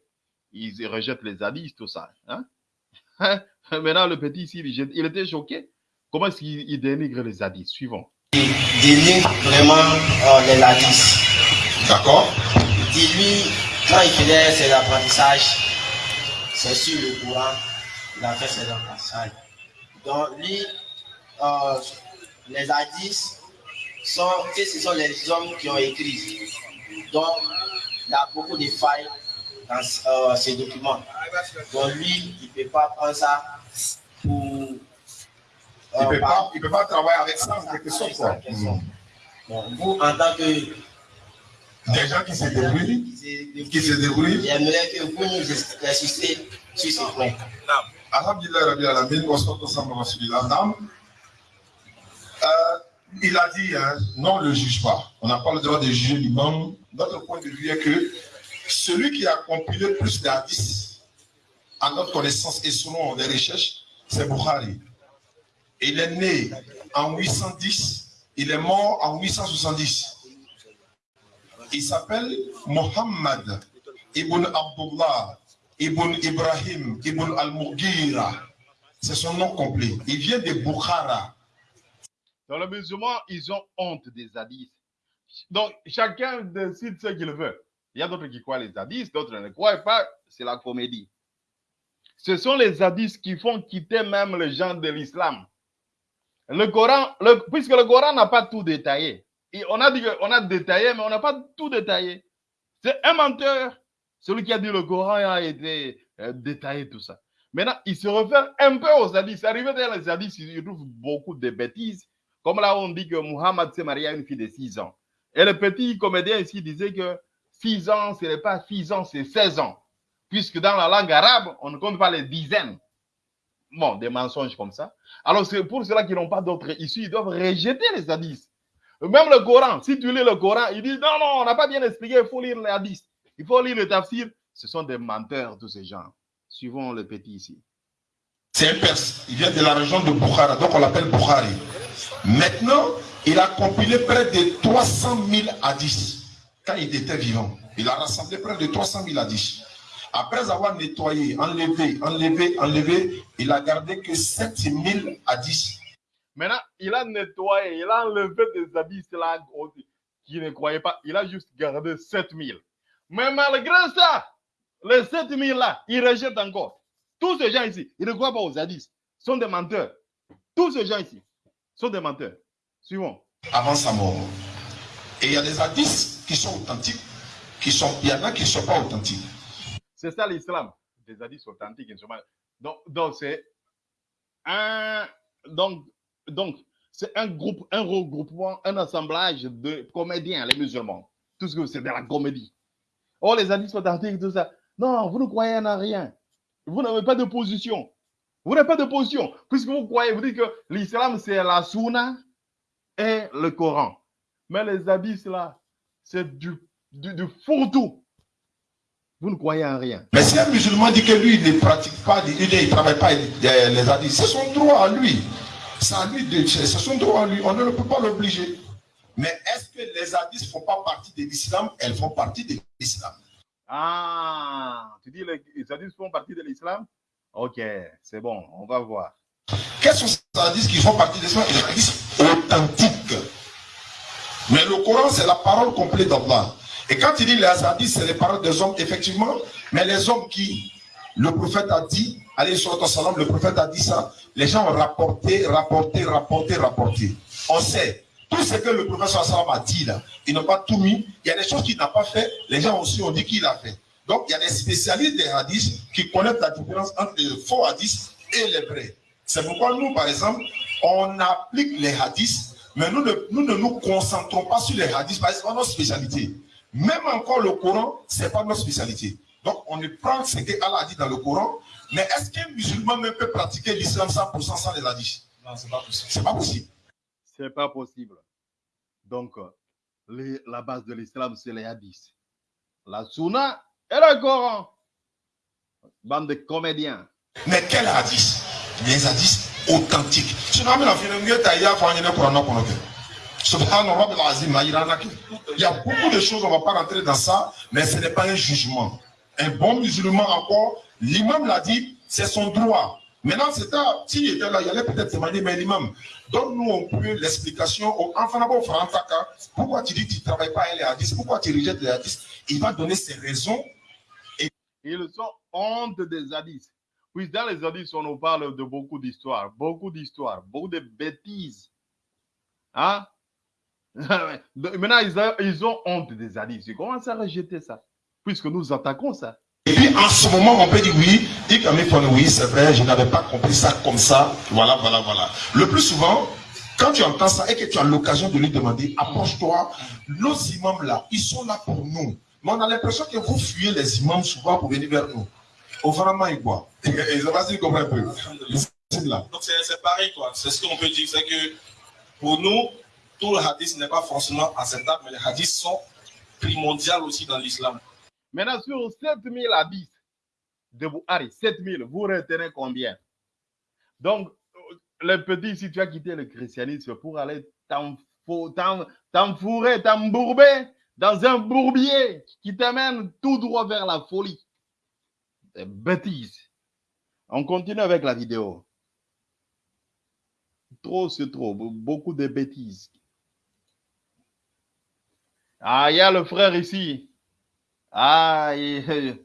Ils rejettent les hadiths, tout ça. hein. *laughs* Maintenant, le petit ici, il il était choqué. Comment est-ce qu'il il dénigre les hadiths? Suivons. il dénigre vraiment euh, les hadiths. D'accord Dis-lui, quand il faisait ses apprentissages, c'est sur le courant, il a fait ses apprentissages. Donc, lui, euh, les hadiths sont, ce sont les hommes qui ont écrit. Donc, il y a beaucoup de failles dans euh, ces documents. Donc, lui, il ne peut pas prendre ça pour. Il euh, peut pas, il peut pas travailler avec ça en quelque sorte. Donc, vous, en tant que. Des gens qui se débrouillent, qui se débrouillent. J'aimerais que vous nous insistez sur ce point. Alhamdulillah Alamin. Euh, il a dit, hein, non, on ne le juge pas. On n'a pas le droit de juger l'imam. Notre point de vue est que celui qui a compilé plus d'hadiths, à notre connaissance et selon les recherches, c'est Bukhari. Il est né en 810, il est mort en 870. Il s'appelle Mohammed ibn Abdullah ibn Ibrahim ibn al-Mughira. C'est son nom complet. Il vient de Bukhara. Dans le musulman, ils ont honte des hadiths. Donc, chacun décide ce qu'il veut. Il y a d'autres qui croient les hadiths, d'autres ne croient pas. C'est la comédie. Ce sont les hadiths qui font quitter même les gens de l'islam. Le Coran, puisque le Coran n'a pas tout détaillé. On a dit qu'on a détaillé, mais on n'a pas tout détaillé. C'est un menteur. Celui qui a dit le Coran a été euh, détaillé, tout ça. Maintenant, il se réfère un peu aux hadiths. Arrivé dans les hadiths, il trouve beaucoup de bêtises. Comme là, on dit que Muhammad s'est marié à une fille de 6 ans. Et le petit comédien ici disait que 6 ans, ce n'est pas 6 ans, c'est 16 ans. Puisque dans la langue arabe, on ne compte pas les dizaines. Bon, des mensonges comme ça. Alors, c'est pour cela qu'ils n'ont pas d'autres issues. Ils doivent rejeter les hadiths. Même le Coran, si tu lis le Coran, il dit non, non, on n'a pas bien expliqué, il faut lire les hadiths. Il faut lire le tafsir. Ce sont des menteurs, tous ces gens. Suivons le petit ici. C'est un Perse. Il vient de la région de Bukhara, donc on l'appelle Bukhari. Maintenant, il a compilé près de 300 000 hadiths quand il était vivant. Il a rassemblé près de 300 000 hadiths. Après avoir nettoyé, enlevé, enlevé, enlevé, il a gardé que 7 000 hadiths. Maintenant, il a nettoyé, il a enlevé des hadiths là qui ne croyaient pas. Il a juste gardé 7000. Mais malgré ça, les 7000 là, il rejette encore. Tous ces gens ici, ils ne croient pas aux hadiths. Sont des menteurs. Tous ces gens ici sont des menteurs. Suivons. avant sa mort. Et il y a des hadiths qui sont authentiques, qui sont, il y en a qui ne sont pas authentiques. C'est ça l'islam. Des hadiths authentiques. ils Donc, donc c'est un. Donc, donc c'est un groupe, un regroupement, un assemblage de comédiens, les musulmans. Tout ce que c'est de la comédie. Oh, les hadiths authentiques, tout ça. Non, vous ne croyez en rien. Vous n'avez pas de position. Vous n'avez pas de position. Puisque vous croyez, vous dites que l'islam, c'est la sunna et le Coran. Mais les hadiths, là, c'est du, du, fourre-tout. Vous ne croyez en rien. Mais si un musulman dit que lui, il ne pratique pas, il ne travaille pas les hadiths, c'est son droit à lui. À lui de- c'est son droit à lui. On ne peut pas l'obliger. Mais est-ce que les hadiths ne font pas partie de l'islam? Elles font partie de l'islam. Ah, tu dis les, les hadiths font partie de l'islam? Ok, c'est bon, on va voir. Quels sont ces hadiths qui font partie des hadiths authentiques Mais le Coran, c'est la parole complète d'Allah. Et quand il dit les hadiths, c'est les paroles des hommes, effectivement, mais les hommes qui, le prophète a dit, allez sur le prophète a dit ça, les gens ont rapporté, rapporté, rapporté, rapporté. On sait, tout ce que le prophète a dit là, ils n'ont pas tout mis. Il y a des choses qu'il n'a pas fait, les gens aussi ont dit qu'il a fait. Donc il y a des spécialistes des hadiths qui connaissent la différence entre les faux hadiths et les vrais. C'est pourquoi nous, par exemple, on applique les hadiths, mais nous ne nous, concentrons pas sur les hadiths parce que c'est pas notre spécialité. Même encore le Coran, ce n'est pas notre spécialité. Donc on ne prend ce que Allah a dit dans le Coran, mais est-ce qu'un musulman même peut pratiquer l'islam 100% sans les hadiths Non, c'est pas possible. C'est pas possible. C'est pas possible. Donc, euh, les- la base de l'islam, c'est les hadiths. La sunna et le Coran. Bande de comédiens. Mais quel hadith? Les hadiths authentiques. Fait. Subhanallah, Rabbil Azim, Maïranaki. Il y a beaucoup de choses, on ne va pas rentrer dans ça, mais ce n'est pas un jugement. Un bon musulman encore, l'imam l'a dit, c'est son droit. Maintenant, c'est ça, s'il était là, il allait peut-être demander, mais l'imam, donne-nous un peu l'explication. au- Enfin, d'abord, Frantaka, pourquoi tu dis que tu ne travailles pas les hadiths? Pourquoi tu rejettes les hadiths? Il va donner ses raisons. Ils sont honte des hadiths. Puis dans les hadiths, on nous parle de beaucoup d'histoires, beaucoup d'histoires, beaucoup de bêtises. Hein? *laughs* Maintenant, ils ont, ils ont honte des hadiths. Ils commencent à rejeter ça, puisque nous attaquons ça. Et puis en ce moment, on peut dire oui, il faut oui, c'est vrai, je n'avais pas compris ça comme ça. Voilà, voilà, voilà. Le plus souvent, quand tu entends ça et que tu as l'occasion de lui demander, approche-toi, nos imams là, ils sont là pour nous. Mais on a l'impression que vous fuyez les imams souvent pour venir vers nous. Au vraiment, ils boivent. Et ça va se comprendre un peu. Donc c'est c'est pareil, quoi. C'est ce qu'on peut dire, c'est que pour nous, tout le hadith n'est pas forcément acceptable, mais les hadiths sont primordiaux aussi dans l'islam. Maintenant, sur 7000 hadiths de Buhari, 7000, vous retenez combien? Donc, euh, le petit, si tu as quitté le christianisme pour aller t'enfou- t'en- t'enfourrer, t'embourber dans un bourbier qui t'amène tout droit vers la folie. Des bêtises. On continue avec la vidéo. Trop, c'est trop. Be- Beaucoup de bêtises. Ah, il y a le frère ici. Ah, il-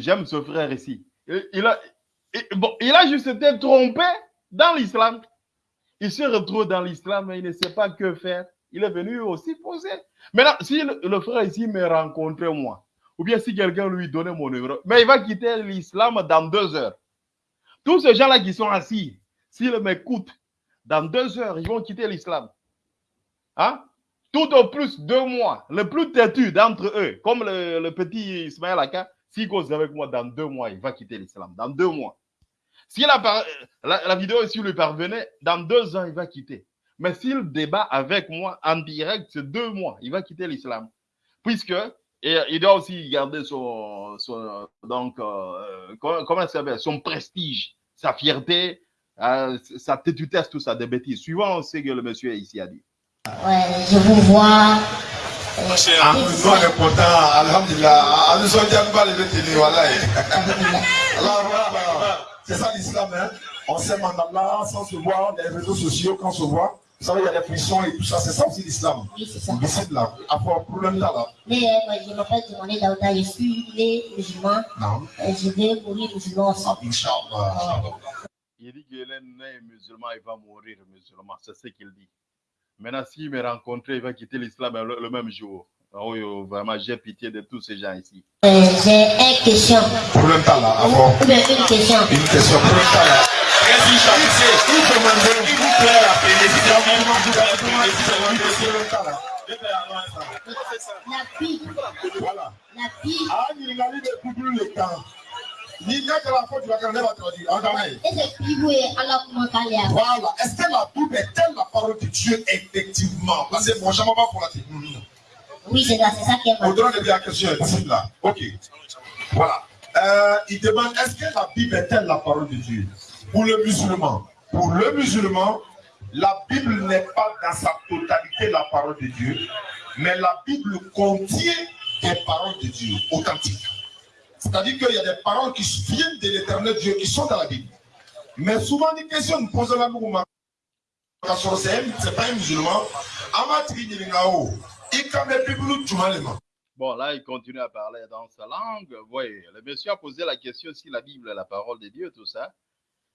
j'aime ce frère ici. Il, a, bon, il a juste été trompé dans l'islam. Il se retrouve dans l'islam et il ne sait pas que faire. Il est venu aussi poser. Maintenant, si le, le frère ici me rencontrait moi, ou bien si quelqu'un lui donnait mon numéro, mais il va quitter l'islam dans deux heures. Tous ces gens-là qui sont assis, s'ils m'écoutent, dans deux heures, ils vont quitter l'islam. Hein? Tout au plus deux mois, le plus têtu d'entre eux, comme le, petit Ismaël Aka, s'il cause avec moi dans deux mois, il va quitter l'islam. Dans deux mois. Si la, la, la vidéo ici lui parvenait, dans deux ans, il va quitter. Mais s'il débat avec moi en direct, c'est deux mois, il va quitter l'islam. Puisque et il doit aussi garder son, donc, euh, comment, comment ça son prestige, sa fierté, euh, sa têtutesse, tout ça, des bêtises. Suivant ce que le monsieur ici a dit. Ouais, je vous vois. Ah, nous, on est content. Alhamdulillah. Ah, nous sommes déjà pas les télé, voilà. Alors, voilà, voilà. C'est ça l'islam, hein. On s'aime en Allah sans se voir, les réseaux sociaux quand on se voit. Vous savez, il y a des pressions et tout ça. C'est ça aussi l'islam. Oui, c'est ça. Mais c'est là. Part problème là, là. Mais euh, moi, je m'appelle Demandé Daouda, je suis né musulman. Non. Euh, je vais mourir musulman aussi. Inch'Allah. Il dit qu'il est né musulman, il va mourir musulman. C'est ce qu'il dit. Maintenant, s'il me rencontrait, il va quitter l'islam le, le même jour. Ah oui, oh, vraiment, j'ai pitié de tous ces gens ici. Euh, J'ai une question. Problème là, là. Bien une question. une question. Problème là, là. Vous demandez, s'il vous plaît, La Bible, Voilà. la Bible, Ah, il a le temps. Y a que Bible est est. Voilà. Est-ce que la Bible est-elle la parole de Dieu effectivement? Parce que moi, je ne pas pour la tête. Oui, c'est ça, c'est ça qui est mal. Au-delà de la question, ici, là. Ok. Voilà. Euh, il demande est-ce que la Bible est-elle la parole de Dieu? Pour le musulman. Pour le musulman, la Bible n'est pas dans sa totalité la parole de Dieu, mais la Bible contient des paroles de Dieu authentiques. C'est-à-dire qu'il y a des paroles qui viennent de l'éternel Dieu qui sont dans la Bible. Mais souvent, des questions nous posent là, nous, c'est pas un musulman. Bon, là, il continue à parler dans sa langue. Vous le monsieur a posé la question si la Bible est la parole de Dieu, tout ça.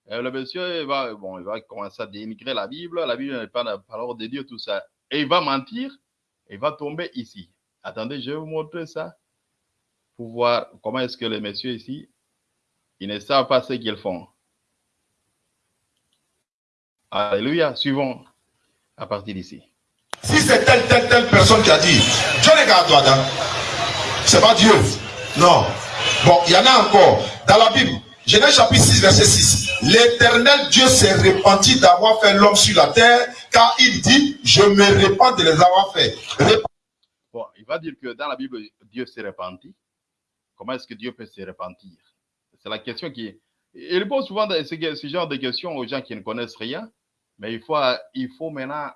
Et le monsieur va, bon, il va commencer à dénigrer la Bible. La Bible n'est pas la parole de Dieu, tout ça. Et il va mentir. Il va tomber ici. Attendez, je vais vous montrer ça pour voir comment est-ce que les messieurs ici, ils ne savent pas ce qu'ils font. Alléluia. Suivons à partir d'ici. Si c'est telle, telle, telle personne qui a dit, Dieu n'est qu'à toi, c'est pas Dieu. Non. Bon, il y en a encore. Dans la Bible, Genèse chapitre 6, verset 6. L'éternel Dieu s'est repenti d'avoir fait l'homme sur la terre, car il dit, je me répands de les avoir fait. Rép- Bon, il va dire que dans la Bible, Dieu s'est repenti. Comment est-ce que Dieu peut se repentir? C'est la question qui. Il pose souvent ce, genre de questions aux gens qui ne connaissent rien, mais il faut, il faut maintenant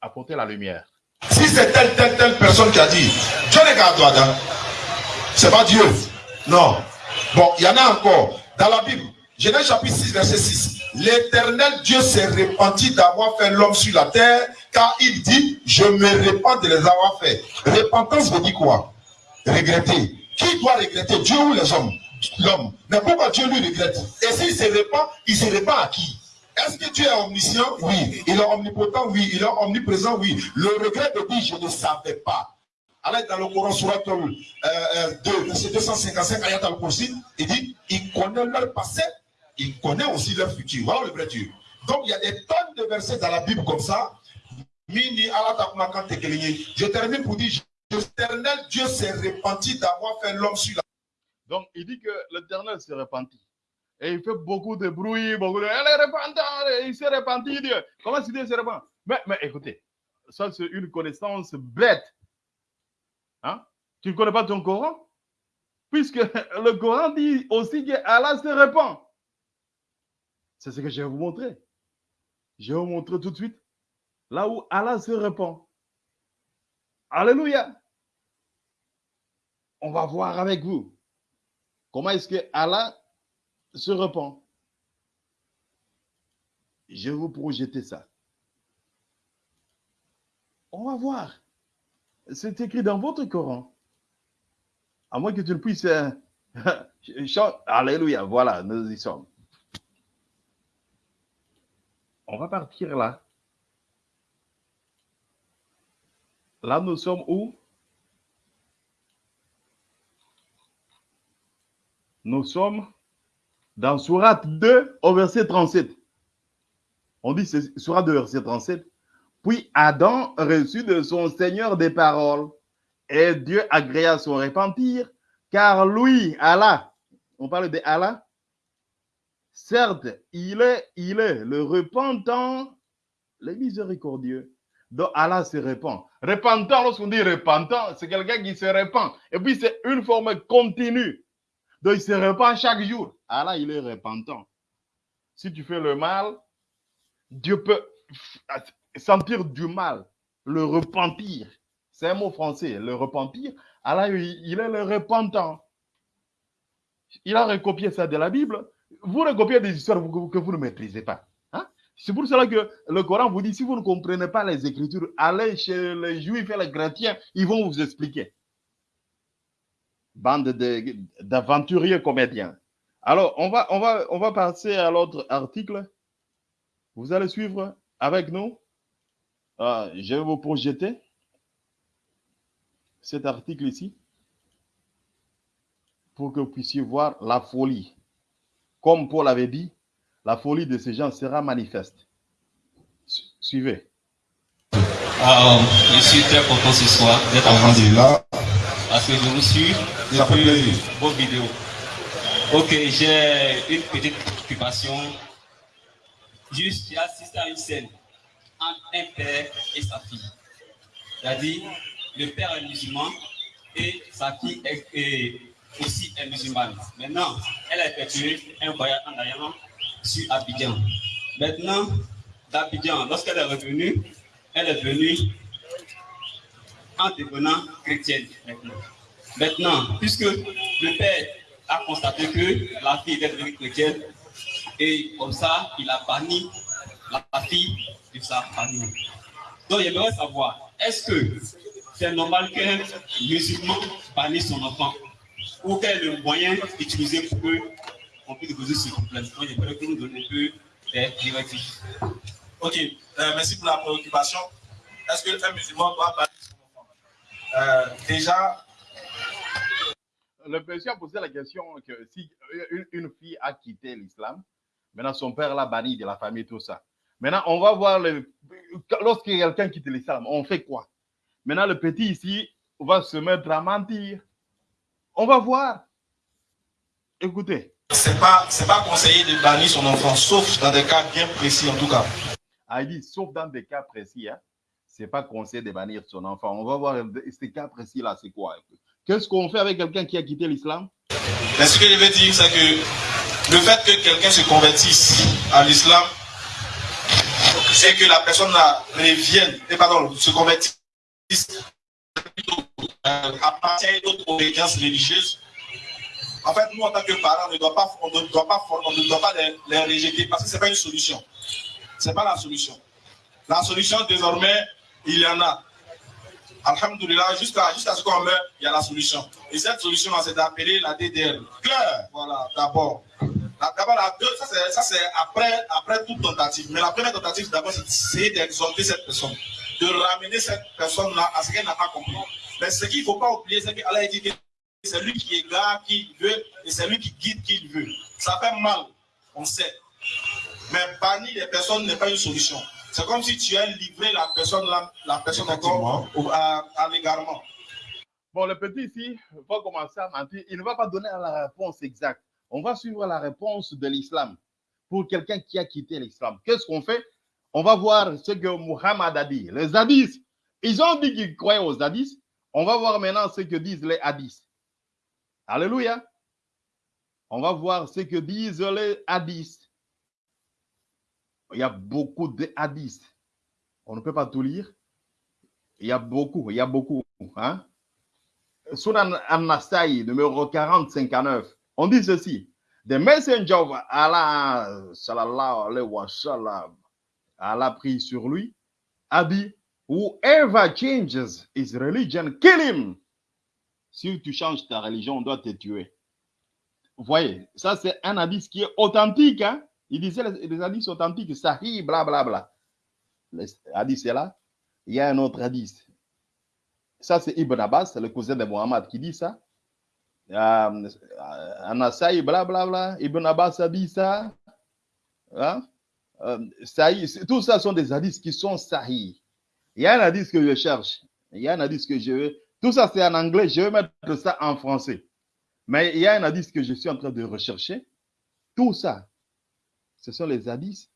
apporter la lumière. Si c'est telle, telle, telle personne qui a dit, Dieu qu'à toi, c'est pas Dieu. Non. Bon, il y en a encore. Dans la Bible, Genèse chapitre 6, verset 6. L'éternel Dieu s'est repenti d'avoir fait l'homme sur la terre, car il dit, je me répands de les avoir fait. Repentance veut dire quoi? Regretter. Qui doit regretter Dieu ou les hommes L'homme. Mais pourquoi Dieu lui regrette? Et s'il se répand, il se répand à qui? Est-ce que Dieu est omniscient? Oui. Il est omnipotent? Oui. Il est omniprésent? Oui. Le regret de dire je ne savais pas. Alors dans le Coran, surat euh, euh, 2, verset 255, ayat al-Kursi, il dit, il connaît leur passé, il connaît aussi leur futur. Voilà le vrai Dieu. Donc il y a des tonnes de versets dans la Bible comme ça. Je termine pour dire, l'éternel Dieu s'est repenti d'avoir fait l'homme sur la Donc, il dit que l'éternel s'est repenti. Et il fait beaucoup de bruit, beaucoup de. Elle est repentante, il s'est repenti, Dieu. Comment que Dieu se repent mais, mais écoutez, ça c'est une connaissance bête. Hein? Tu ne connais pas ton Coran? Puisque *laughs* le Coran dit aussi que Allah se repent. C'est ce que je vais vous montrer. Je vais vous montrer tout de suite là où Allah se repent. Alléluia. On va voir avec vous comment est-ce que Allah se repent. Je vais vous projeter ça. On va voir. C'est écrit dans votre Coran. À moins que tu ne puisses. euh, *laughs* Alléluia, voilà, nous y sommes. On va partir là. Là, nous sommes où? Nous sommes dans Surat 2 au verset 37. On dit Surat 2 verset 37. Puis Adam reçut de son Seigneur des paroles et Dieu agréa son repentir car lui, Allah, on parle de Allah, certes, il est, il est le repentant, le miséricordieux. Donc Allah se repent. Repentant, lorsqu'on dit repentant, c'est quelqu'un qui se repent. Et puis c'est une forme continue. Donc il se repent chaque jour. Allah, il est repentant. Si tu fais le mal, Dieu peut sentir du mal, le repentir. C'est un mot français, le repentir. Allah, il est le repentant. Il a recopié ça de la Bible. Vous recopiez des histoires que vous ne maîtrisez pas. C'est pour cela que le Coran vous dit, si vous ne comprenez pas les Écritures, allez chez les Juifs et les chrétiens, ils vont vous expliquer. Bande de- d'aventuriers comédiens. Alors, on va, on, va, on va passer à l'autre article. Vous allez suivre avec nous. Euh, je vais vous projeter cet article ici pour que vous puissiez voir la folie. Comme Paul avait dit, la folie de ces gens sera manifeste. Su- Suivez. Alors, je suis très content ce soir d'être Alhamdulillah. parce que je vous suis depuis vos vidéos. Ok, j'ai une petite occupation. Juste, j'ai assisté à une scène entre un père et sa fille. C'est-à-dire, le père est musulman et sa fille est, est aussi est musulmane. Maintenant, elle a effectué un voyage en allant sur Abidjan. Maintenant, d'Abidjan, lorsqu'elle est revenue, elle est venue en devenant chrétienne maintenant. Puisque le père a constaté que la fille était devenue chrétienne, Et comme ça, il a banni la fille de sa famille. Donc, j'aimerais savoir, est-ce que c'est normal qu'un musulman bannisse son enfant? Ou quel est le moyen utilisé pour que on puisse résoudre ce problème Donc, j'aimerais que nous donnions un peu des directives. Ok, euh, merci pour la préoccupation. Est-ce qu'un musulman doit bannir son enfant? Euh, Déjà, Le monsieur a posé la question que si une, une fille a quitté l'islam, maintenant son père l'a banni de la famille, tout ça. Maintenant, on va voir le, lorsque quelqu'un quitte l'islam, on fait quoi? Maintenant, le petit ici va se mettre à mentir. On va voir. Écoutez, c'est pas, pas conseillé de bannir son enfant, sauf dans des cas bien précis en tout cas. Ah, il dit, sauf dans des cas précis, hein, c'est pas conseillé de bannir son enfant. On va voir ces cas précis-là, c'est quoi? Qu'est-ce qu'on fait avec quelqu'un qui a quitté l'islam? Mais ce que je veux dire, c'est que le fait que quelqu'un se convertisse à l'islam, c'est que la personne là revienne, et pardon, se convertisse euh, à une autre obédience religieuse. En fait, nous, en tant que parents, on ne doit pas, on ne doit pas, on ne doit pas les, rejeter parce que ce n'est pas une solution. Ce n'est pas la solution. La solution, désormais, il y en a. Alhamdulillah, jusqu'à jusqu'à ce qu'on meure, il y a la solution. Et cette solution-là, c'est d'appeler la DDR. Claire, voilà, d'abord. D'abord, la deux, ça c'est- après, après toute tentative. Mais la première tentative, d'abord, c'est d'exhorter cette personne, de ramener cette personne-là à ce qu'elle n'a pas compris. Mais ce qu'il ne faut pas oublier, c'est qu'Allah dit que c'est lui qui égare qui il veut et c'est lui qui guide qui il veut. Ça fait mal, on sait. Mais bannir les personnes n'est pas une solution. C'est comme si tu as livré la personne, là, la personne encore à l'égarement. Bon, le petit ici va commencer à mentir. Il ne va pas donner la réponse exacte. On va suivre la réponse de l'islam pour quelqu'un qui a quitté l'islam. Qu'est-ce qu'on fait? On va voir ce que Muhammad a dit. Les hadiths, ils ont dit qu'ils croyaient aux hadiths. On va voir maintenant ce que disent les hadiths. Alléluia. On va voir ce que disent les hadiths. Il y a beaucoup de hadiths. On ne peut pas tout lire. Il y a beaucoup, il y a beaucoup. Hein? Sunan al-Nasai, numéro 4059, on dit ceci. The messenger of Allah, sallallahu alayhi wa Allah prie sur lui, a dit, whoever changes his religion, kill him. Si tu changes ta religion, on doit te tuer. Vous voyez, ça c'est un hadith qui est authentique. Hein? Il disait les, hadiths authentiques, sahih, blablabla. Bla, bla. Le hadith c'est là. Il y a un autre hadith. Ça, c'est Ibn Abbas, le cousin de Muhammad, qui dit ça. Euh, Anasai, blablabla. Ibn Abbas a dit ça. Hein? Euh, sahih, tout ça sont des hadiths qui sont sahih. Il y a un hadith que je cherche. Il y a un hadith que je veux. Tout ça, c'est en anglais. Je vais mettre ça en français. Mais il y a un hadith que je suis en train de rechercher. Tout ça, ce sont les hadiths.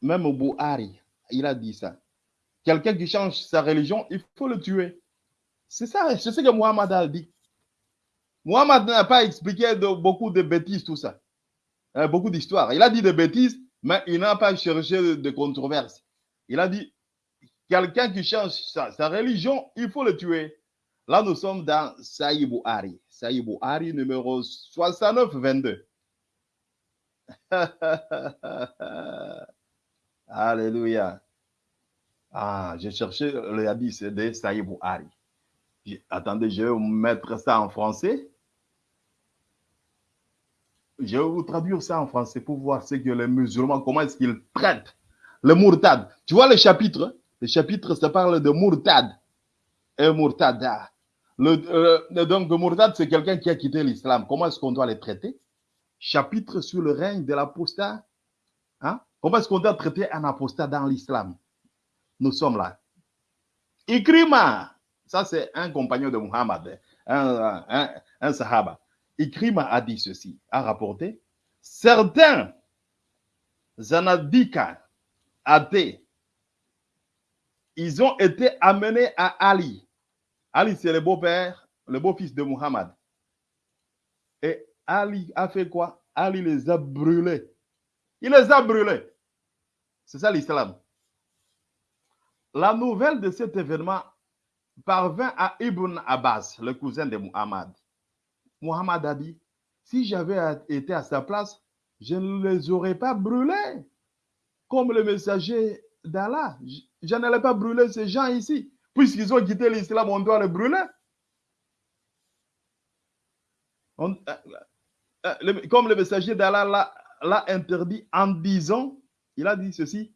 Même au Bouhari, il a dit ça. Quelqu'un qui change sa religion, il faut le tuer. C'est ça, c'est ce que Muhammad a dit. Muhammad n'a pas expliqué beaucoup de bêtises, tout ça. Euh, beaucoup d'histoires. Il a dit des bêtises, mais il n'a pas cherché de controverses. Il a dit, quelqu'un qui change sa, religion, il faut le tuer. Là, nous sommes dans Saïd Bouhari. Saïd Bouhari, numéro 69-22. *laughs* Alléluia. Ah, j'ai cherché le hadith de Saïd Bouhari. Attendez, je vais mettre ça en français. Je vais vous traduire ça en français pour voir ce que les musulmans, comment est-ce qu'ils traitent le murtad. Tu vois le chapitre? Le chapitre, ça parle de murtad. Et murtada. Le, euh, donc, le murtad, c'est quelqu'un qui a quitté l'islam. Comment est-ce qu'on doit les traiter? Chapitre sur le règne de l'apostat. Hein? Comment est-ce qu'on doit traiter un apostat dans l'islam? Nous sommes là. Ikrima, ça c'est un compagnon de Muhammad, un, un, un sahaba. Ikrima a dit ceci, a rapporté, certains zanadika athées, ils ont été amenés à Ali. Ali, c'est le beau-père, le beau-fils de Muhammad. Et Ali a fait quoi? Ali les a brûlés. Il les a brûlés. C'est ça l'islam. La nouvelle de cet événement parvint à Ibn Abbas, le cousin de Muhammad. Muhammad a dit, si j'avais été à sa place, je ne les aurais pas brûlés comme le messager d'Allah. Je, n'allais pas brûler ces gens ici. Puisqu'ils ont quitté l'islam, on doit les brûler. Euh, euh, le- comme le messager d'Allah l'a- l'a interdit en disant, il a dit ceci,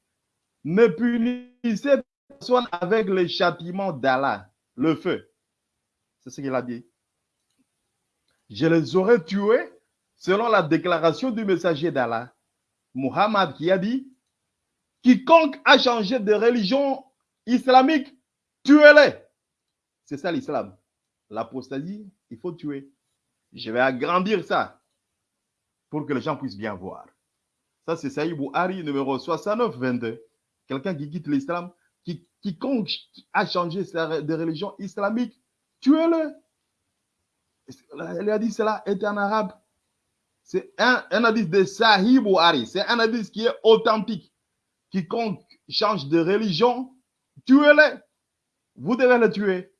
ne punissez personne avec le châtiment d'Allah, le feu. C'est ce qu'il a dit. Je les aurais tués selon la déclaration du messager d'Allah, Muhammad, qui a dit, quiconque a changé de religion islamique, tuez-les. C'est ça l'islam. L'apostasie, il faut tuer. Je vais agrandir ça pour que les gens puissent bien voir. Ça, c'est Saïd Bouhari, numéro 69, 22. Quelqu'un qui quitte l'islam, qui, quiconque a changé de religion islamique, tuez-le. Le hadith, cela est en arabe. C'est un, hadith de Sahih Bouhari. C'est un hadith qui est authentique. Quiconque change de religion, tuez-le. Vous devez le tuer.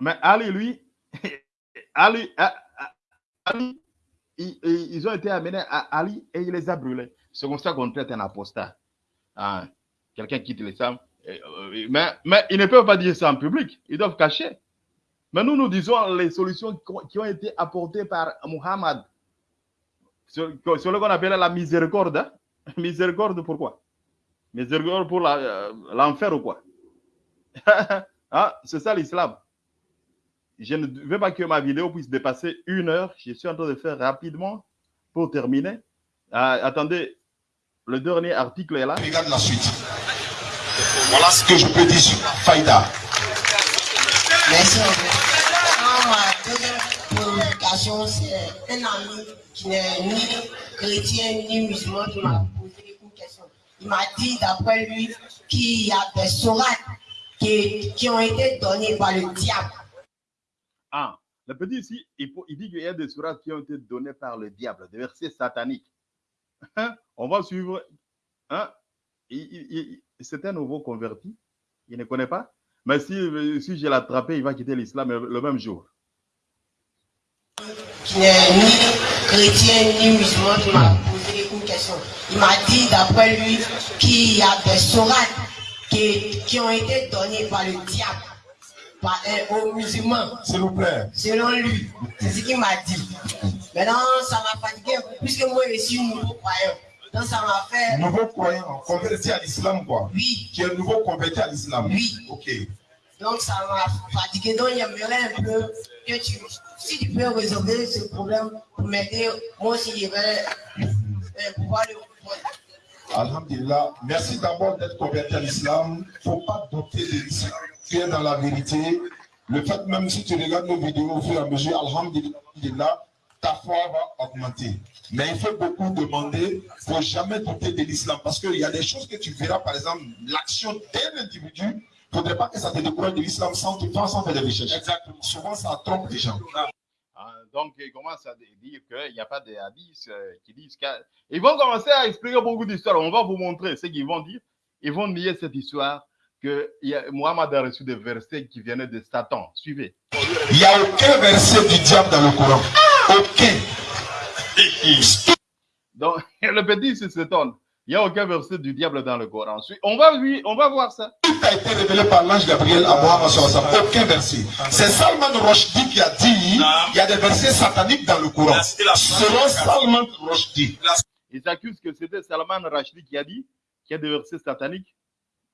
Mais Ali, lui, *laughs* Ali, Ali, ils, ont été amenés à Ali et il les a brûlés. C'est comme ça qu'on traite un apostat. Ah, Quelqu'un quitte l'islam. euh, euh, Mais, mais ils ne peuvent pas dire ça en public. Ils doivent cacher. Mais nous, nous disons les solutions qui ont- été apportées par Muhammad. Sur, sur le qu'on appelle la miséricorde. hein. *laughs* Miséricorde pourquoi? Miséricorde pour la- euh, l'enfer ou quoi? *laughs* Ah, C'est ça l'islam. Je ne veux pas que ma vidéo puisse dépasser une heure. Je suis en train de faire rapidement pour terminer. Ah, attendez, le dernier article est là. Regarde la suite. Voilà ce que je peux dire sur Faïda. Merci. Ma deuxième préoccupation, c'est un ami qui n'est ni chrétien ni musulman qui m'a posé. Il m'a dit, d'après lui, qu'il y a des sourates qui, qui ont été données par le diable. Ah, le petit ici, il, faut- il dit qu'il y a des sourates qui ont été données par le diable, des versets sataniques. Hein? On va suivre. Hein? C'est un nouveau converti. Il ne connaît pas. Mais si, si je l'attrape, il va quitter l'islam le le même jour. qui n'est ni chrétien ni musulman question. Il m'a dit d'après lui qu'il y a des sourates qui, qui ont été données par le diable par, euh, aux musulmans, S'il vous plaît. selon lui. C'est ce qu'il m'a dit. Maintenant, ça m'a fatigué puisque moi je suis nouveau croyant. Donc ça m'a fait. Nouveau croyant, converti à l'islam, quoi. Oui, Qui est nouveau converti à l'islam. Oui. Ok. donc ça m'a fatigué. Donc j'aimerais un peu que tu, si tu peux résoudre ce problème pour m'aider, moi aussi je vais Alhamdulillah. Merci d'abord d'être converti à l'islam. Il ne faut pas douter de l'islam. Tu es dans la vérité. Le fait même si tu regardes nos vidéos au fur et à mesure, Alhamdulillah, ta foi va augmenter. Mais il faut beaucoup demander. Il ne faut jamais douter de l'islam. Parce qu'il y a des choses que tu verras, par exemple, l'action d'un individu. Il ne faudrait pas que ça te décourage de l'islam sans, sans faire des recherches. Exactement. Souvent, ça trompe les gens. Donc, il commence à dire qu'il n'y a pas de hadiths euh, qui disent qu'ils vont commencer à expliquer beaucoup d'histoires. On va vous montrer ce qu'ils vont dire. Ils vont nier cette histoire que a- Mohammed a reçu des versets qui venaient de Satan. Suivez. Il n'y a aucun verset du diable dans le Coran. Aucun. *laughs* Donc, le petit se s'étonne. Il n'y a aucun verset du diable dans le Coran. On va, lui- on va voir ça. Tout a été révélé par l'ange Gabriel à Mohammed. Aucun verset. C'est Salman Rushdie qui a dit il y a des versets sataniques dans le Coran. Selon Salman Rushdie. Ils accusent que c'était Salman Rushdie qui a dit qu'il y a des versets sataniques.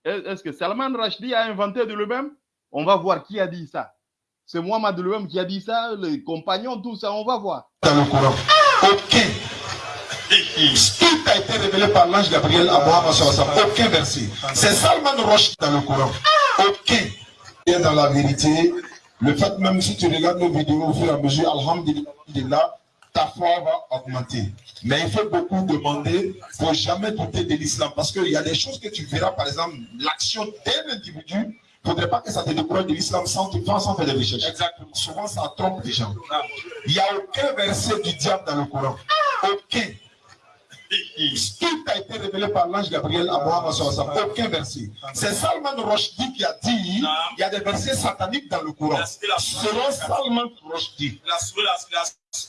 Est- Est-ce que Salman Rushdie a inventé de lui-même? On va voir qui a dit ça. C'est Mohammed de lui-même qui a dit ça, les compagnons, tout ça, on va voir. Dans le Coran. Aucun. Tout a été révélé par l'ange Gabriel à Mohammed. Aucun verset. C'est Salman Rushdie dans le Coran. Aucun. Es dans la vérité. Le fait même si tu regardes nos vidéos au fur et à mesure, Alhamdulillah, ta foi va augmenter. Mais il faut beaucoup demander, il ne faut jamais douter de l'islam. Parce qu'il y a des choses que tu verras, par exemple, l'action d'un individu, il ne faudrait pas que ça te décourage de l'islam sans, sans faire des recherches. Exactement. Souvent, ça trompe les gens. Il n'y a aucun verset du diable dans le Coran. Aucun. Tout a été révélé par l'ange Gabriel à Mohammed. Aucun verset. C'est Salman Rushdie qui a dit il y a des versets sataniques dans le Coran. Selon Salman Rushdie.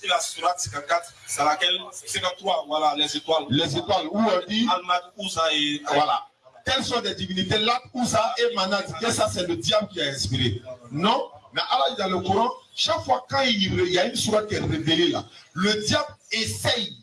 et la sourate 54, c'est laquelle? 53, voilà, les étoiles. Les étoiles, où on dit, et. voilà. Quelles sont des divinités? Lat, Ouza et Manat. Que ça, c'est le diable qui a inspiré. Non, mais Allah, dans le Coran, chaque fois quand il y a une sourate qui est révélée là, le diable essaye,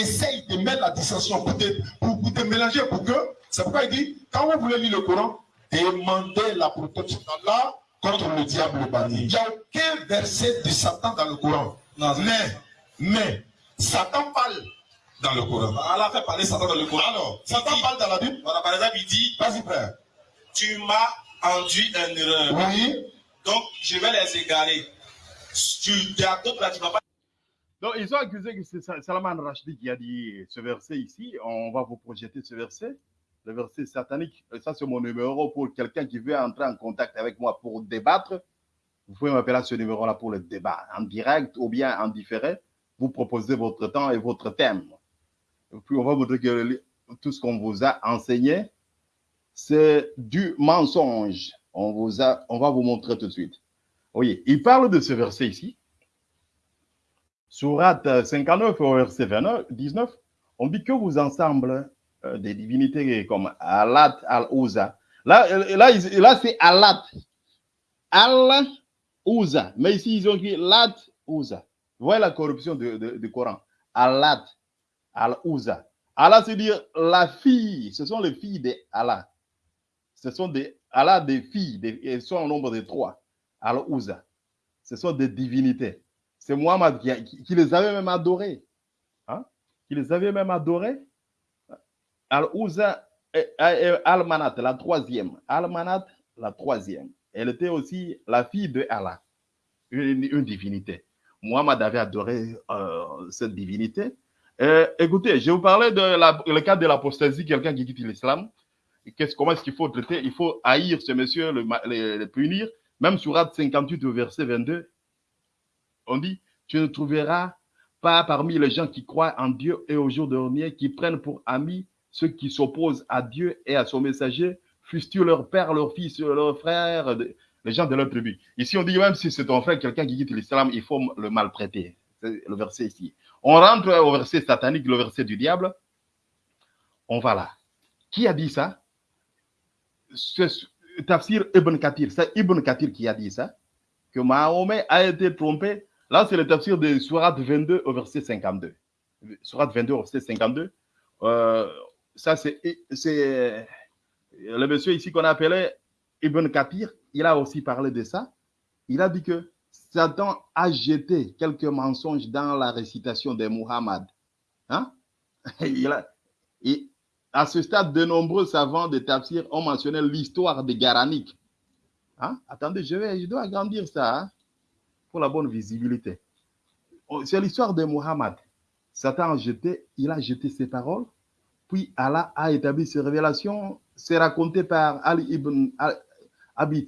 essaye de mettre la dissension pour te, pour, pour te mélanger, pour que, c'est pourquoi il dit, quand vous voulez lire le Coran, demandez la protection d'Allah contre le diable banni. Il n'y a aucun verset de Satan dans le Coran. Non, Mais, mais, Satan parle dans le Coran. Allah fait parler Satan dans le Coran. Alors, Satan parle dans la Bible? Voilà, par exemple, il dit Vas-y, frère. Tu m'as induit en erreur. Oui. Donc, je vais les égarer. Tu, il y a d'autres là, tu vas pas. Donc, ils ont accusé que c'est Sa- Salman Rushdie qui a dit ce verset ici. On va vous projeter ce verset. Le verset satanique. Ça, c'est mon numéro pour quelqu'un qui veut entrer en contact avec moi pour débattre. Vous pouvez m'appeler à ce numéro-là pour le débat, en direct ou bien en différé. Vous proposez votre temps et votre thème. Et puis, on va vous dire que tout ce qu'on vous a enseigné, c'est du mensonge. On, vous a, on va vous montrer tout de suite. Oui, il parle de ce verset ici. Sourate 59 au verset 29, 19, on dit que vous ensemble euh, des divinités comme Alat, Al-Uza. Là, euh, là, là c'est Alat. Al-Uza. Mais ici, ils ont écrit Lat, Uza. Vous voyez la corruption du, Coran. Alat, Al-Uza. Allah, c'est dire la fille. Ce sont les filles d'Allah. Ce sont des, Allah des filles. Elles sont au nombre de trois. Al-Uza. Ce sont des divinités. C'est Muhammad qui, les avait même adorés. Hein? Qui les avait même adorés. Al-Uza et, et Al-Manat, la troisième. Al-Manat, la troisième. Elle était aussi la fille de Allah, une, divinité. Muhammad avait adoré euh, cette divinité. Euh, écoutez, je vous parlais de la- le cas de l'apostasie, quelqu'un qui quitte l'islam. Qu'est-ce- Comment est-ce qu'il faut traiter? Il faut haïr ce monsieur, le, punir. Même sur 58 au verset 22, on dit, tu ne trouveras pas parmi les gens qui croient en Dieu et au jour dernier, qui prennent pour amis ceux qui s'opposent à Dieu et à son messager, fussent-ils leur père, leur fils, leur frère, les gens de leur tribu. Ici, on dit même si c'est ton frère, quelqu'un qui quitte l'islam, il faut le maltraiter. C'est le verset ici. On rentre au verset satanique, le verset du diable. On va là. Qui a dit ça? Tafsir Ibn Kathir. C'est Ibn Kathir qui a dit ça. Que Mahomet a été trompé. Là, c'est le tafsir de Surat 22 au verset 52. Surat 22 au verset 52. Euh, ça, c'est le monsieur ici qu'on appelait Ibn Kathir. Il a aussi parlé de ça. Il a dit que Satan a jeté quelques mensonges dans la récitation de Muhammad. Hein? *laughs* Il a, à ce stade, de nombreux savants de tafsir ont mentionné l'histoire de Garanik. Hein? Attendez, je, vais, je dois agrandir ça hein, pour la bonne visibilité. Oh, C'est l'histoire de Muhammad. Satan a jeté, il a jeté ses paroles, puis Allah a établi ses révélations. C'est raconté par Ali ibn Abi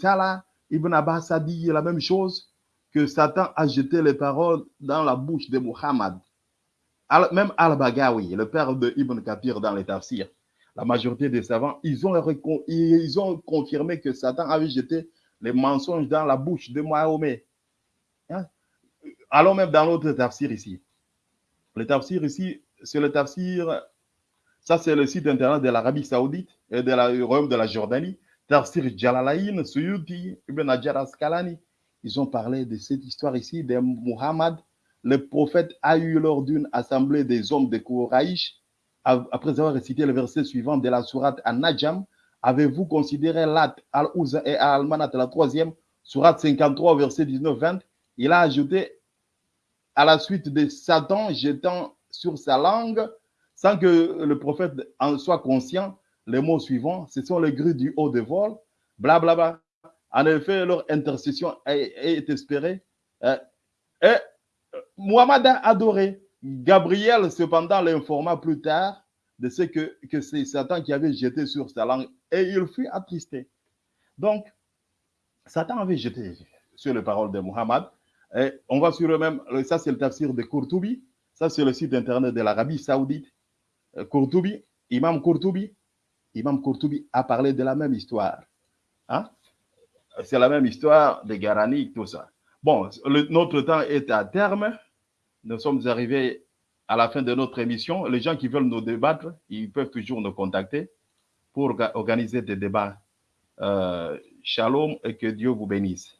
Ibn Abbas a dit la même chose, que Satan a jeté les paroles dans la bouche de Muhammad. Même Al-Bagawi, le père de Ibn Kathir dans les tafsirs, la majorité des savants, ils ont, ils ont confirmé que Satan avait jeté les mensonges dans la bouche de Mahomet. Hein? Allons même dans l'autre tafsir ici. Le tafsir ici, c'est le tafsir, ça c'est le site internet de l'Arabie Saoudite et de la, royaume de la Jordanie. Tafsir Jalalain, Suyuti, Ibn Hajar Asqalani. Ils ont parlé de cette histoire ici de Muhammad. Le prophète a eu lors d'une assemblée des hommes de Kouraïch, après avoir récité le verset suivant de la sourate An-Najm, avez-vous considéré Lat, Al-Uzza et Al-Manat, la troisième, sourate 53, verset 19-20 Il a ajouté à la suite de Satan jetant sur sa langue, sans que le prophète en soit conscient, les mots suivants, ce sont les grues du haut de vol, blablabla. En effet, leur intercession est, espérée. Euh, et Muhammad a adoré. Gabriel, cependant, l'informa plus tard de ce que, que c'est Satan qui avait jeté sur sa langue et il fut attristé. Donc, Satan avait jeté sur les paroles de Muhammad. On va sur le même, ça c'est le tafsir de Courtoubi, ça c'est le site internet de l'Arabie Saoudite. Euh, Courtoubi, Imam Courtoubi, Imam Courtoubi a parlé de la même histoire. Hein? C'est la même histoire de Garani, tout ça. Bon, notre temps est à terme. nous sommes arrivés à la fin de notre émission. Les gens qui veulent nous débattre, ils peuvent toujours nous contacter pour orga- organiser des débats. Euh, shalom et que Dieu vous bénisse.